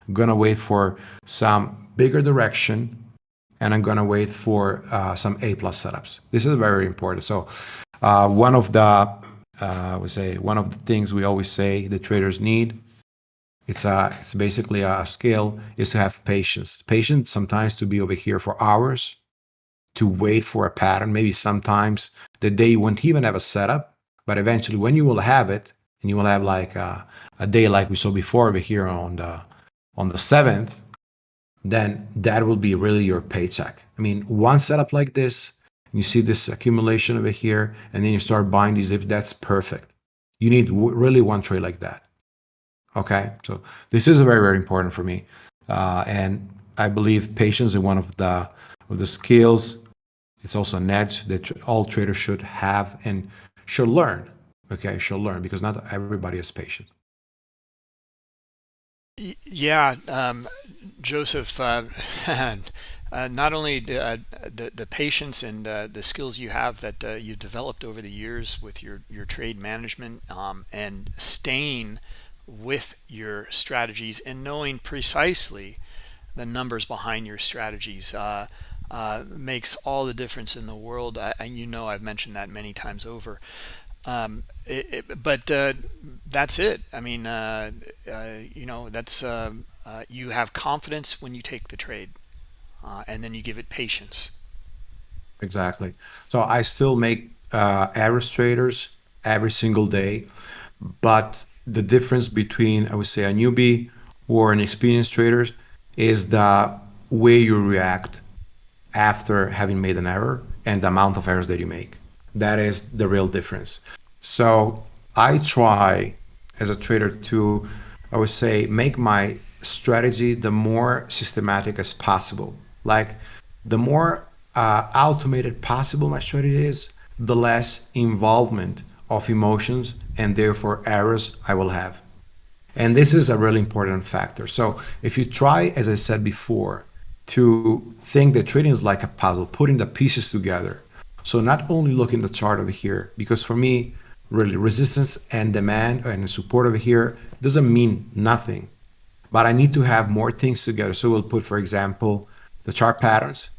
I'm gonna wait for some bigger direction and I'm gonna wait for uh, some A plus setups. This is very important. So uh, one of the, uh, we say, one of the things we always say the traders need, it's a, it's basically a skill, is to have patience. Patience sometimes to be over here for hours, to wait for a pattern. Maybe sometimes the day you won't even have a setup, but eventually when you will have it, and you will have like a, a day like we saw before over here on the on the seventh, then that will be really your paycheck. I mean, one setup like this, you see this accumulation over here, and then you start buying these dips, that's perfect. You need really one trade like that. Okay, so this is very, very important for me. Uh, and I believe patience is one of the, of the skills. It's also an edge that all traders should have and should learn. Okay, should learn because not everybody is patient. Yeah, um, Joseph, uh, uh, not only the, uh, the, the patience and uh, the skills you have that uh, you've developed over the years with your your trade management um, and staying with your strategies and knowing precisely the numbers behind your strategies uh, makes all the difference in the world. And you know I've mentioned that many times over. Um, it, it, but uh, that's it. I mean, uh, uh, you know, that's uh, you have confidence when you take the trade, uh, and then you give it patience. Exactly. So I still make uh, average traders every single day, but the difference between I would say a newbie or an experienced trader is the way you react after having made an error and the amount of errors that you make. That is the real difference. So I try as a trader to, I would say, make my strategy the more systematic as possible. Like the more uh, automated possible my strategy is, the less involvement of emotions and therefore errors I will have. And this is a really important factor. So if you try, as I said before, to think that trading is like a puzzle, putting the pieces together. So not only looking the chart over here, because for me, really resistance and demand and support over here doesn't mean nothing but i need to have more things together so we'll put for example the chart patterns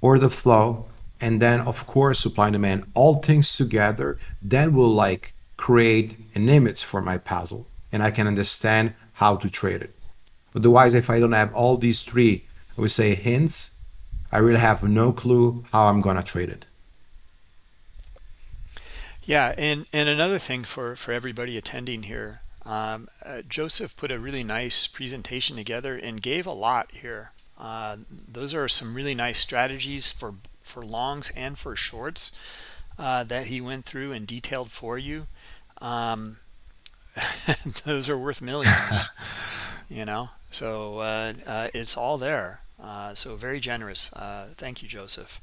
or the flow and then of course supply and demand all things together then we'll like create an image for my puzzle and i can understand how to trade it otherwise if i don't have all these three i would say hints i really have no clue how i'm gonna trade it yeah, and and another thing for for everybody attending here, um, uh, Joseph put a really nice presentation together and gave a lot here. Uh, those are some really nice strategies for for longs and for shorts uh, that he went through and detailed for you. Um, those are worth millions, you know. So uh, uh, it's all there. Uh, so very generous. thank you, Joseph.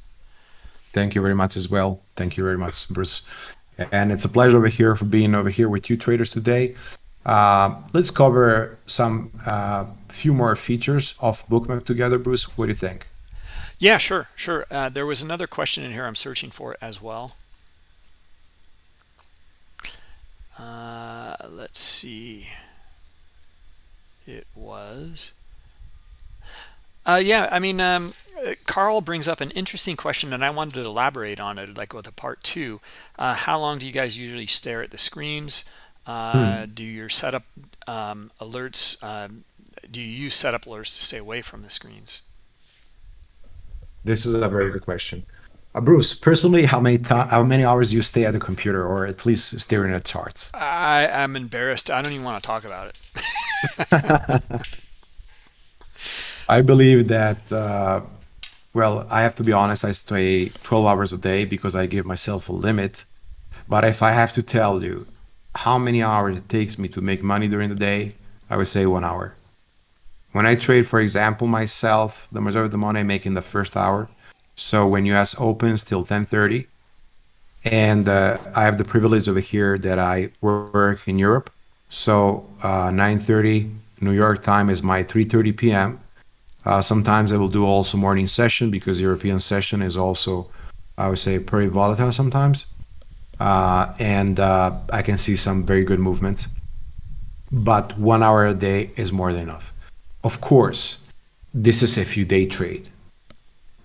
Thank you very much as well. Thank you very much, Bruce. And it's a pleasure over here for being over here with you traders today. Uh, let's cover some uh, few more features of bookmap together bruce what do you think yeah sure sure uh, there was another question in here i'm searching for as well uh, let's see it was uh, yeah i mean um, Carl brings up an interesting question, and I wanted to elaborate on it, like with a part two. Uh, how long do you guys usually stare at the screens? Uh, hmm. Do your setup um, alerts? Um, do you use setup alerts to stay away from the screens? This is a very good question. Uh, Bruce, personally, how many how many hours do you stay at the computer, or at least staring at charts? I am embarrassed. I don't even want to talk about it. I believe that uh, well, I have to be honest, I stay 12 hours a day because I give myself a limit. But if I have to tell you how many hours it takes me to make money during the day, I would say one hour. When I trade, for example, myself, the majority of the money I make in the first hour. So when US opens till 10:30, and uh, I have the privilege over here that I work in Europe. So uh, 9:30 New York time is my 3:30 p.m. Uh, sometimes I will do also morning session because European session is also, I would say, pretty volatile sometimes. uh, and uh, I can see some very good movements. But one hour a day is more than enough. Of course, this is if you day trade.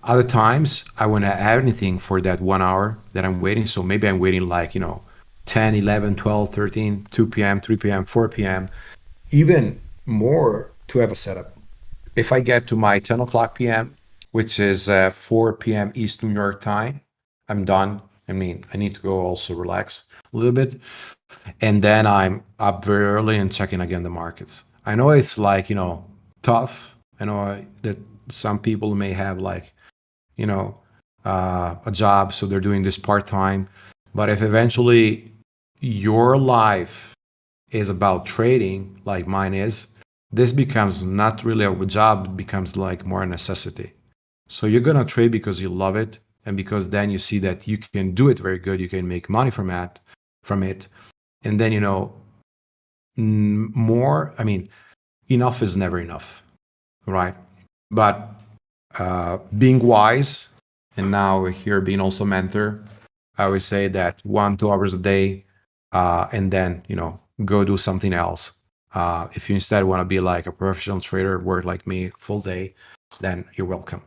Other times, I want to add anything for that one hour that I'm waiting. So maybe I'm waiting like, you know, 10, 11, 12, 13, 2 p.m., 3 p.m., 4 p.m., even more to have a setup. If I get to my 10 o'clock p.m., which is uh, 4 p.m. East New York time, I'm done. I mean, I need to go also relax a little bit. And then I'm up very early and checking again the markets. I know it's like, you know, tough. I know that some people may have like, you know, uh, a job, so they're doing this part time. But if eventually your life is about trading, like mine is, this becomes not really a job, it becomes like more a necessity. So you're gonna trade because you love it, and because then you see that you can do it very good, you can make money from that, from it, and then you know more. I mean, enough is never enough, right? But uh, being wise, and now here being also mentor, I would say that one two hours a day, uh, and then you know go do something else. Uh, if you instead want to be like a professional trader, work like me full day, then you're welcome.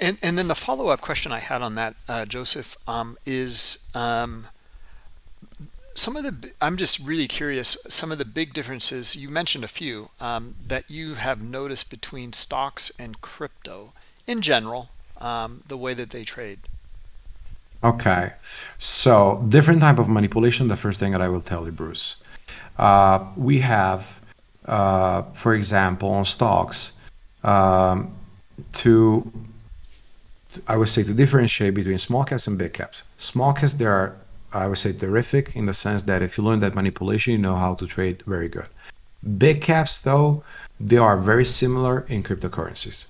And, and then the follow-up question I had on that, uh, Joseph, um, is um, some of the, I'm just really curious, some of the big differences, you mentioned a few, um, that you have noticed between stocks and crypto in general, um, the way that they trade. Okay, so different type of manipulation. The first thing that I will tell you, Bruce, uh, we have, uh, for example, on stocks, um, to I would say to differentiate between small caps and big caps. Small caps, there are, I would say, terrific in the sense that if you learn that manipulation, you know how to trade very good. Big caps, though, they are very similar in cryptocurrencies.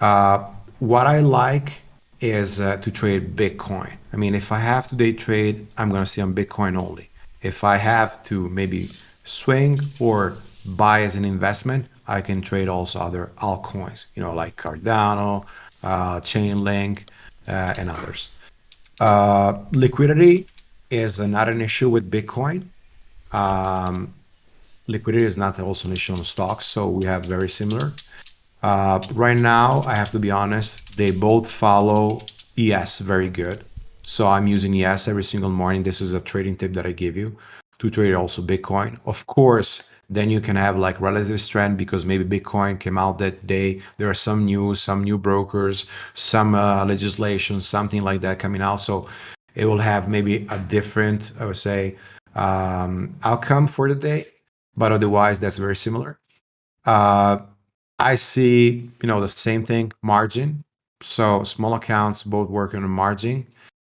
Uh, what I like is uh, to trade Bitcoin. I mean, if I have to day trade, I'm going to stay on Bitcoin only. If I have to maybe swing or buy as an investment, I can trade also other altcoins, you know, like Cardano, uh, Chainlink, uh, and others. Uh, liquidity is not an issue with Bitcoin. Um, liquidity is not also an issue on stocks, so we have very similar. Uh, right now, I have to be honest, they both follow ES very good. So I'm using ES every single morning. This is a trading tip that I give you to trade also Bitcoin. Of course, then you can have like relative strength because maybe Bitcoin came out that day. There are some news, some new brokers, some uh, legislation, something like that coming out. So it will have maybe a different, I would say, um, outcome for the day. But otherwise, that's very similar. Uh, I see, you know, the same thing, margin. So small accounts both work on margin.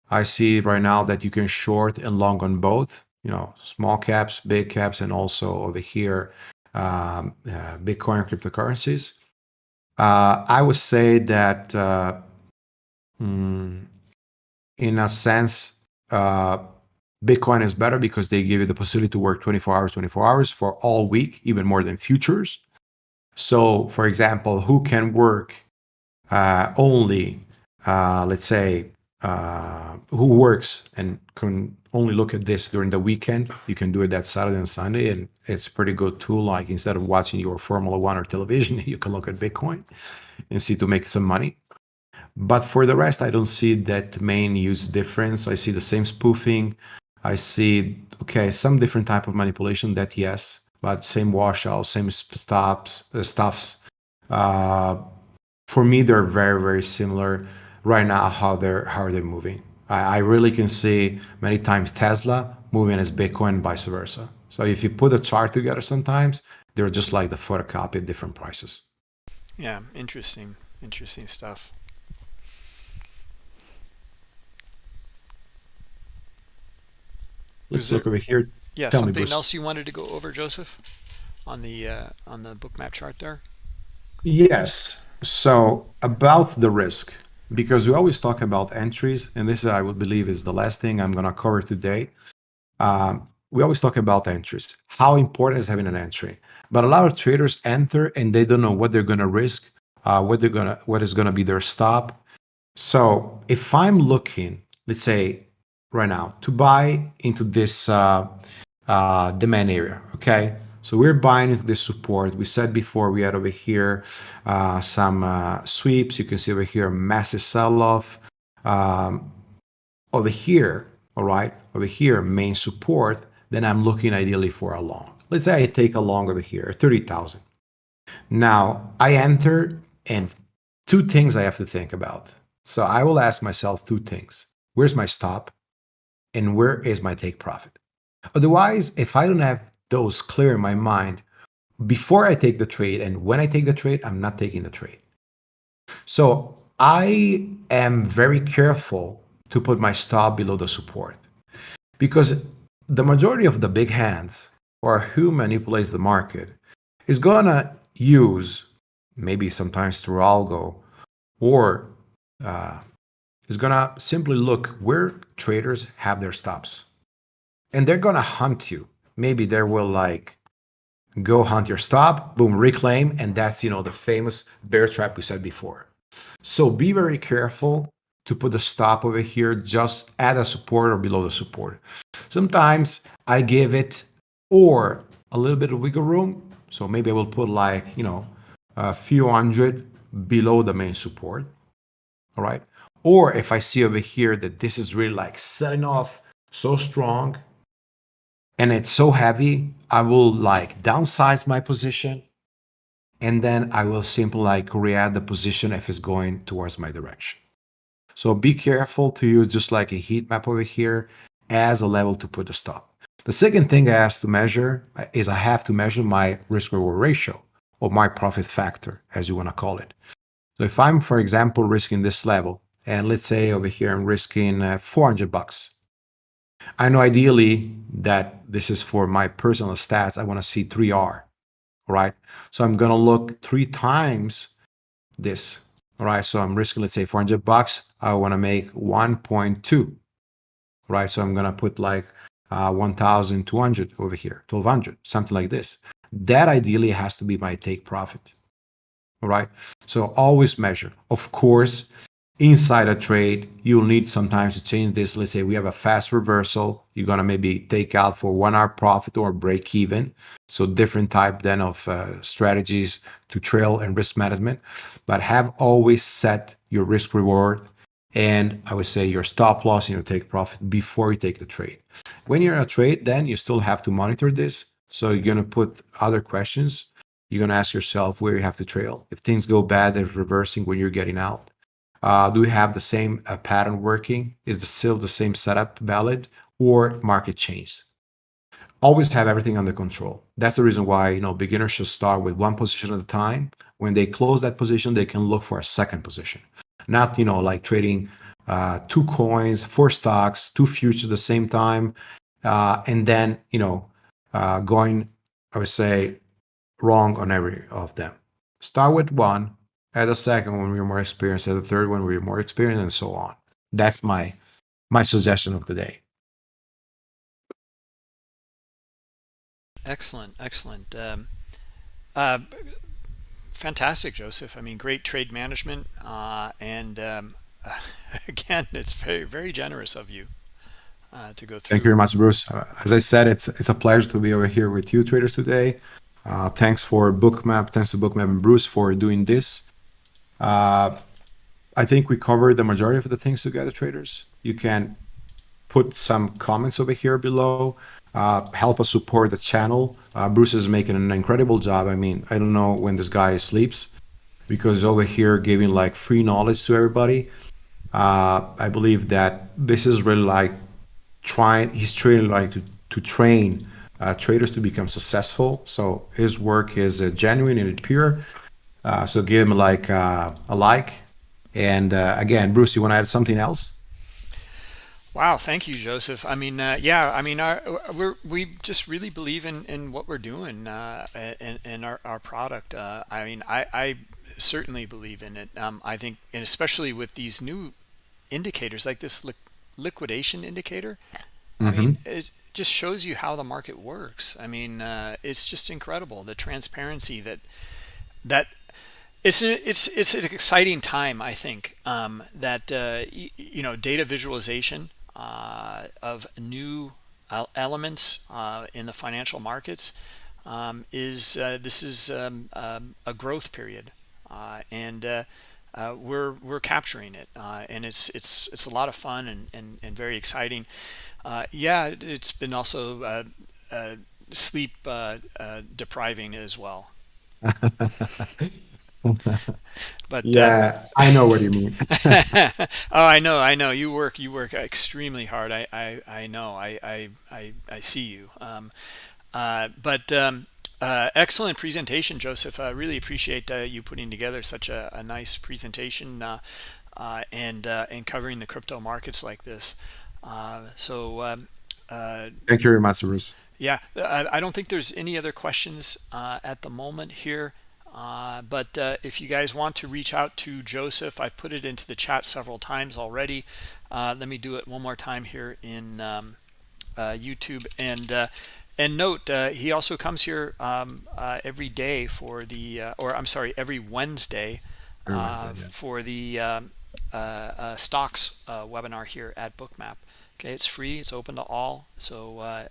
I see right now that you can short and long on both you know, small caps, big caps, and also over here, um, uh, Bitcoin cryptocurrencies. Uh, I would say that uh, mm, in a sense, uh, Bitcoin is better because they give you the possibility to work 24 hours, 24 hours for all week, even more than futures. So, for example, who can work uh, only, uh, let's say, who works and can only look at this during the weekend. You can do it that Saturday and Sunday, and it's pretty good tool. Like instead of watching your Formula One or television, you can look at Bitcoin and see to make some money. But for the rest, I don't see that main use difference. I see the same spoofing. I see, okay, some different type of manipulation that yes, but same washout, same stops, uh, stuffs. Uh, for me, they're very, very similar right now, how they're, how they're moving. I, I really can see many times Tesla moving as Bitcoin vice versa. So if you put a chart together sometimes, they're just like the photocopy at different prices. Yeah, interesting, interesting stuff. Let's there, look over here. Yeah, Tell something me, else you wanted to go over, Joseph, on the uh, on the Bookmap chart there. Yes. So about the risk, because we always talk about entries, and this I would believe is the last thing I'm going to cover today. Um, we always talk about entries. How important is having an entry? But a lot of traders enter and they don't know what they're going to risk, uh, what they're going to, what is going to be their stop. So if I'm looking, let's say right now to buy into this uh, uh, demand area, okay? So we're buying into this support. We said before we had over here uh, some uh, sweeps. You can see over here massive sell-off. Um, over here, all right, over here, main support, then I'm looking ideally for a long. Let's say I take a long over here, 30,000. Now I enter and two things I have to think about. So I will ask myself two things. Where's my stop? And where is my take profit? Otherwise, if I don't have those clear in my mind before I take the trade and when I take the trade, I'm not taking the trade. So I am very careful to put my stop below the support because the majority of the big hands or who manipulates the market is to use maybe sometimes through algo or uh, is going to simply look where traders have their stops. And they're going to hunt you. Maybe they will like go hunt your stop boom reclaim and that's you know the famous bear trap we said before. So be very careful to put the stop over here just at a support or below the support. Sometimes i give it or a little bit of wiggle room so maybe i will put like you know a few hundred below the main support. All right or if i see over here that this is really like setting off so strong and it's so heavy, I will like downsize my position and then I will simply like re-add the position if it's going towards my direction. So be careful to use just like a heat map over here as a level to put a stop. The second thing I have to measure uh, is I have to measure my risk reward ratio or my profit factor, as you want to call it. So if I'm, for example, risking this level, and let's say over here I'm risking uh, 400 bucks, I know ideally that this is for my personal stats. I want to see 3R, right? So I'm going to look three times this, all right? So I'm risking, let's say 400 bucks. I want to make 1.2, right? So I'm going to put like uh, 1,200 over here, 1,200, something like this. That ideally has to be my take profit, all right? So always measure. Of course, inside a trade, you'll need sometimes to change this. Let's say we have a fast reversal. You're going to maybe take out for one hour profit or break even. So different type then of uh, strategies to trail and risk management, but have always set your risk reward and I would say your stop loss and your take profit before you take the trade. When you're in a trade, then you still have to monitor this. So you're going to put other questions. You're going to ask yourself where you have to trail. If things go bad, there's reversing when you're getting out do we have the same uh, pattern working? Is the still the same setup valid or market changed? Always have everything under control. That's the reason why you know beginners should start with one position at a time. When they close that position, they can look for a second position. Not you know like trading uh, two coins, four stocks, two futures at the same time, uh, and then you know uh, going I would say wrong on every of them. Start with one, at the second one we're more experienced, at the third one we're more experienced, and so on. That's my my suggestion of the day. Excellent, excellent. Um, uh, fantastic, Joseph. I mean, great trade management, uh, and um, again, it's very, very generous of you uh, to go through. Thank you very much, Bruce. Uh, as I said, it's it's a pleasure to be over here with you traders today. Uh, thanks for Bookmap, thanks to Bookmap and Bruce for doing this. Uh, I think we covered the majority of the things together, traders. You can put some comments over here below. Uh, help us support the channel. Uh, Bruce is making an incredible job. I mean, I don't know when this guy sleeps because he's over here giving like free knowledge to everybody. Uh, I believe that this is really like trying, he's trying like to, to train uh, traders to become successful. So his work is uh, genuine and pure. Uh, so give him like uh, a like. And uh, again, Bruce, you want to add something else? Wow, thank you, Joseph. I mean, uh, yeah, I mean, our, we're, we just really believe in, in what we're doing uh, and, and our, our product. Uh, I mean, I, I certainly believe in it. Um, I think, and especially with these new indicators like this li liquidation indicator, mm -hmm. I mean, mm-hmm. it just shows you how the market works. I mean, it's just incredible the transparency that that it's it's it's an exciting time, I think, um, that uh, you know data visualization uh, of new elements uh, in the financial markets um, is uh, this is um, um, a growth period uh, and uh, uh, we're we're capturing it and it's it's it's a lot of fun and and, and very exciting. Yeah it's been also sleep depriving as well but yeah, uh, I know what you mean. oh, I know, I know. You work, you work extremely hard. I, I, I know. I, I, I, I see you. Um, uh, but um, uh, excellent presentation, Joseph. I really appreciate uh, you putting together such a, a nice presentation uh, uh, and uh and covering the crypto markets like this. Uh so, um, thank you very much, Bruce. Yeah, I, I, don't think there's any other questions at the moment here. Uh, but uh, if you guys want to reach out to Joseph, I've put it into the chat several times already. Uh, let me do it one more time here in um, uh, YouTube. And uh, and note, he also comes here um, every day for the, or I'm sorry, every Wednesday, every Wednesday yeah. for the um, stocks webinar here at Bookmap. Okay, it's free. It's open to all. So,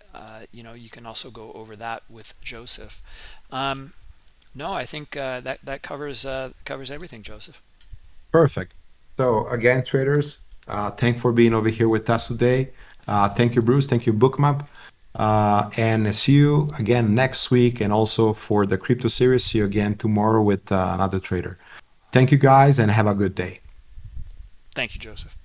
you know, you can also go over that with Joseph. Um, no, I think uh, that that covers uh, covers everything, Joseph. Perfect. So again, traders, uh, thank for being over here with us today. Uh, thank you, Bruce. Thank you, Bookmap. Uh, and see you again next week, and also for the crypto series. See you again tomorrow with uh, another trader. Thank you, guys, and have a good day. Thank you, Joseph.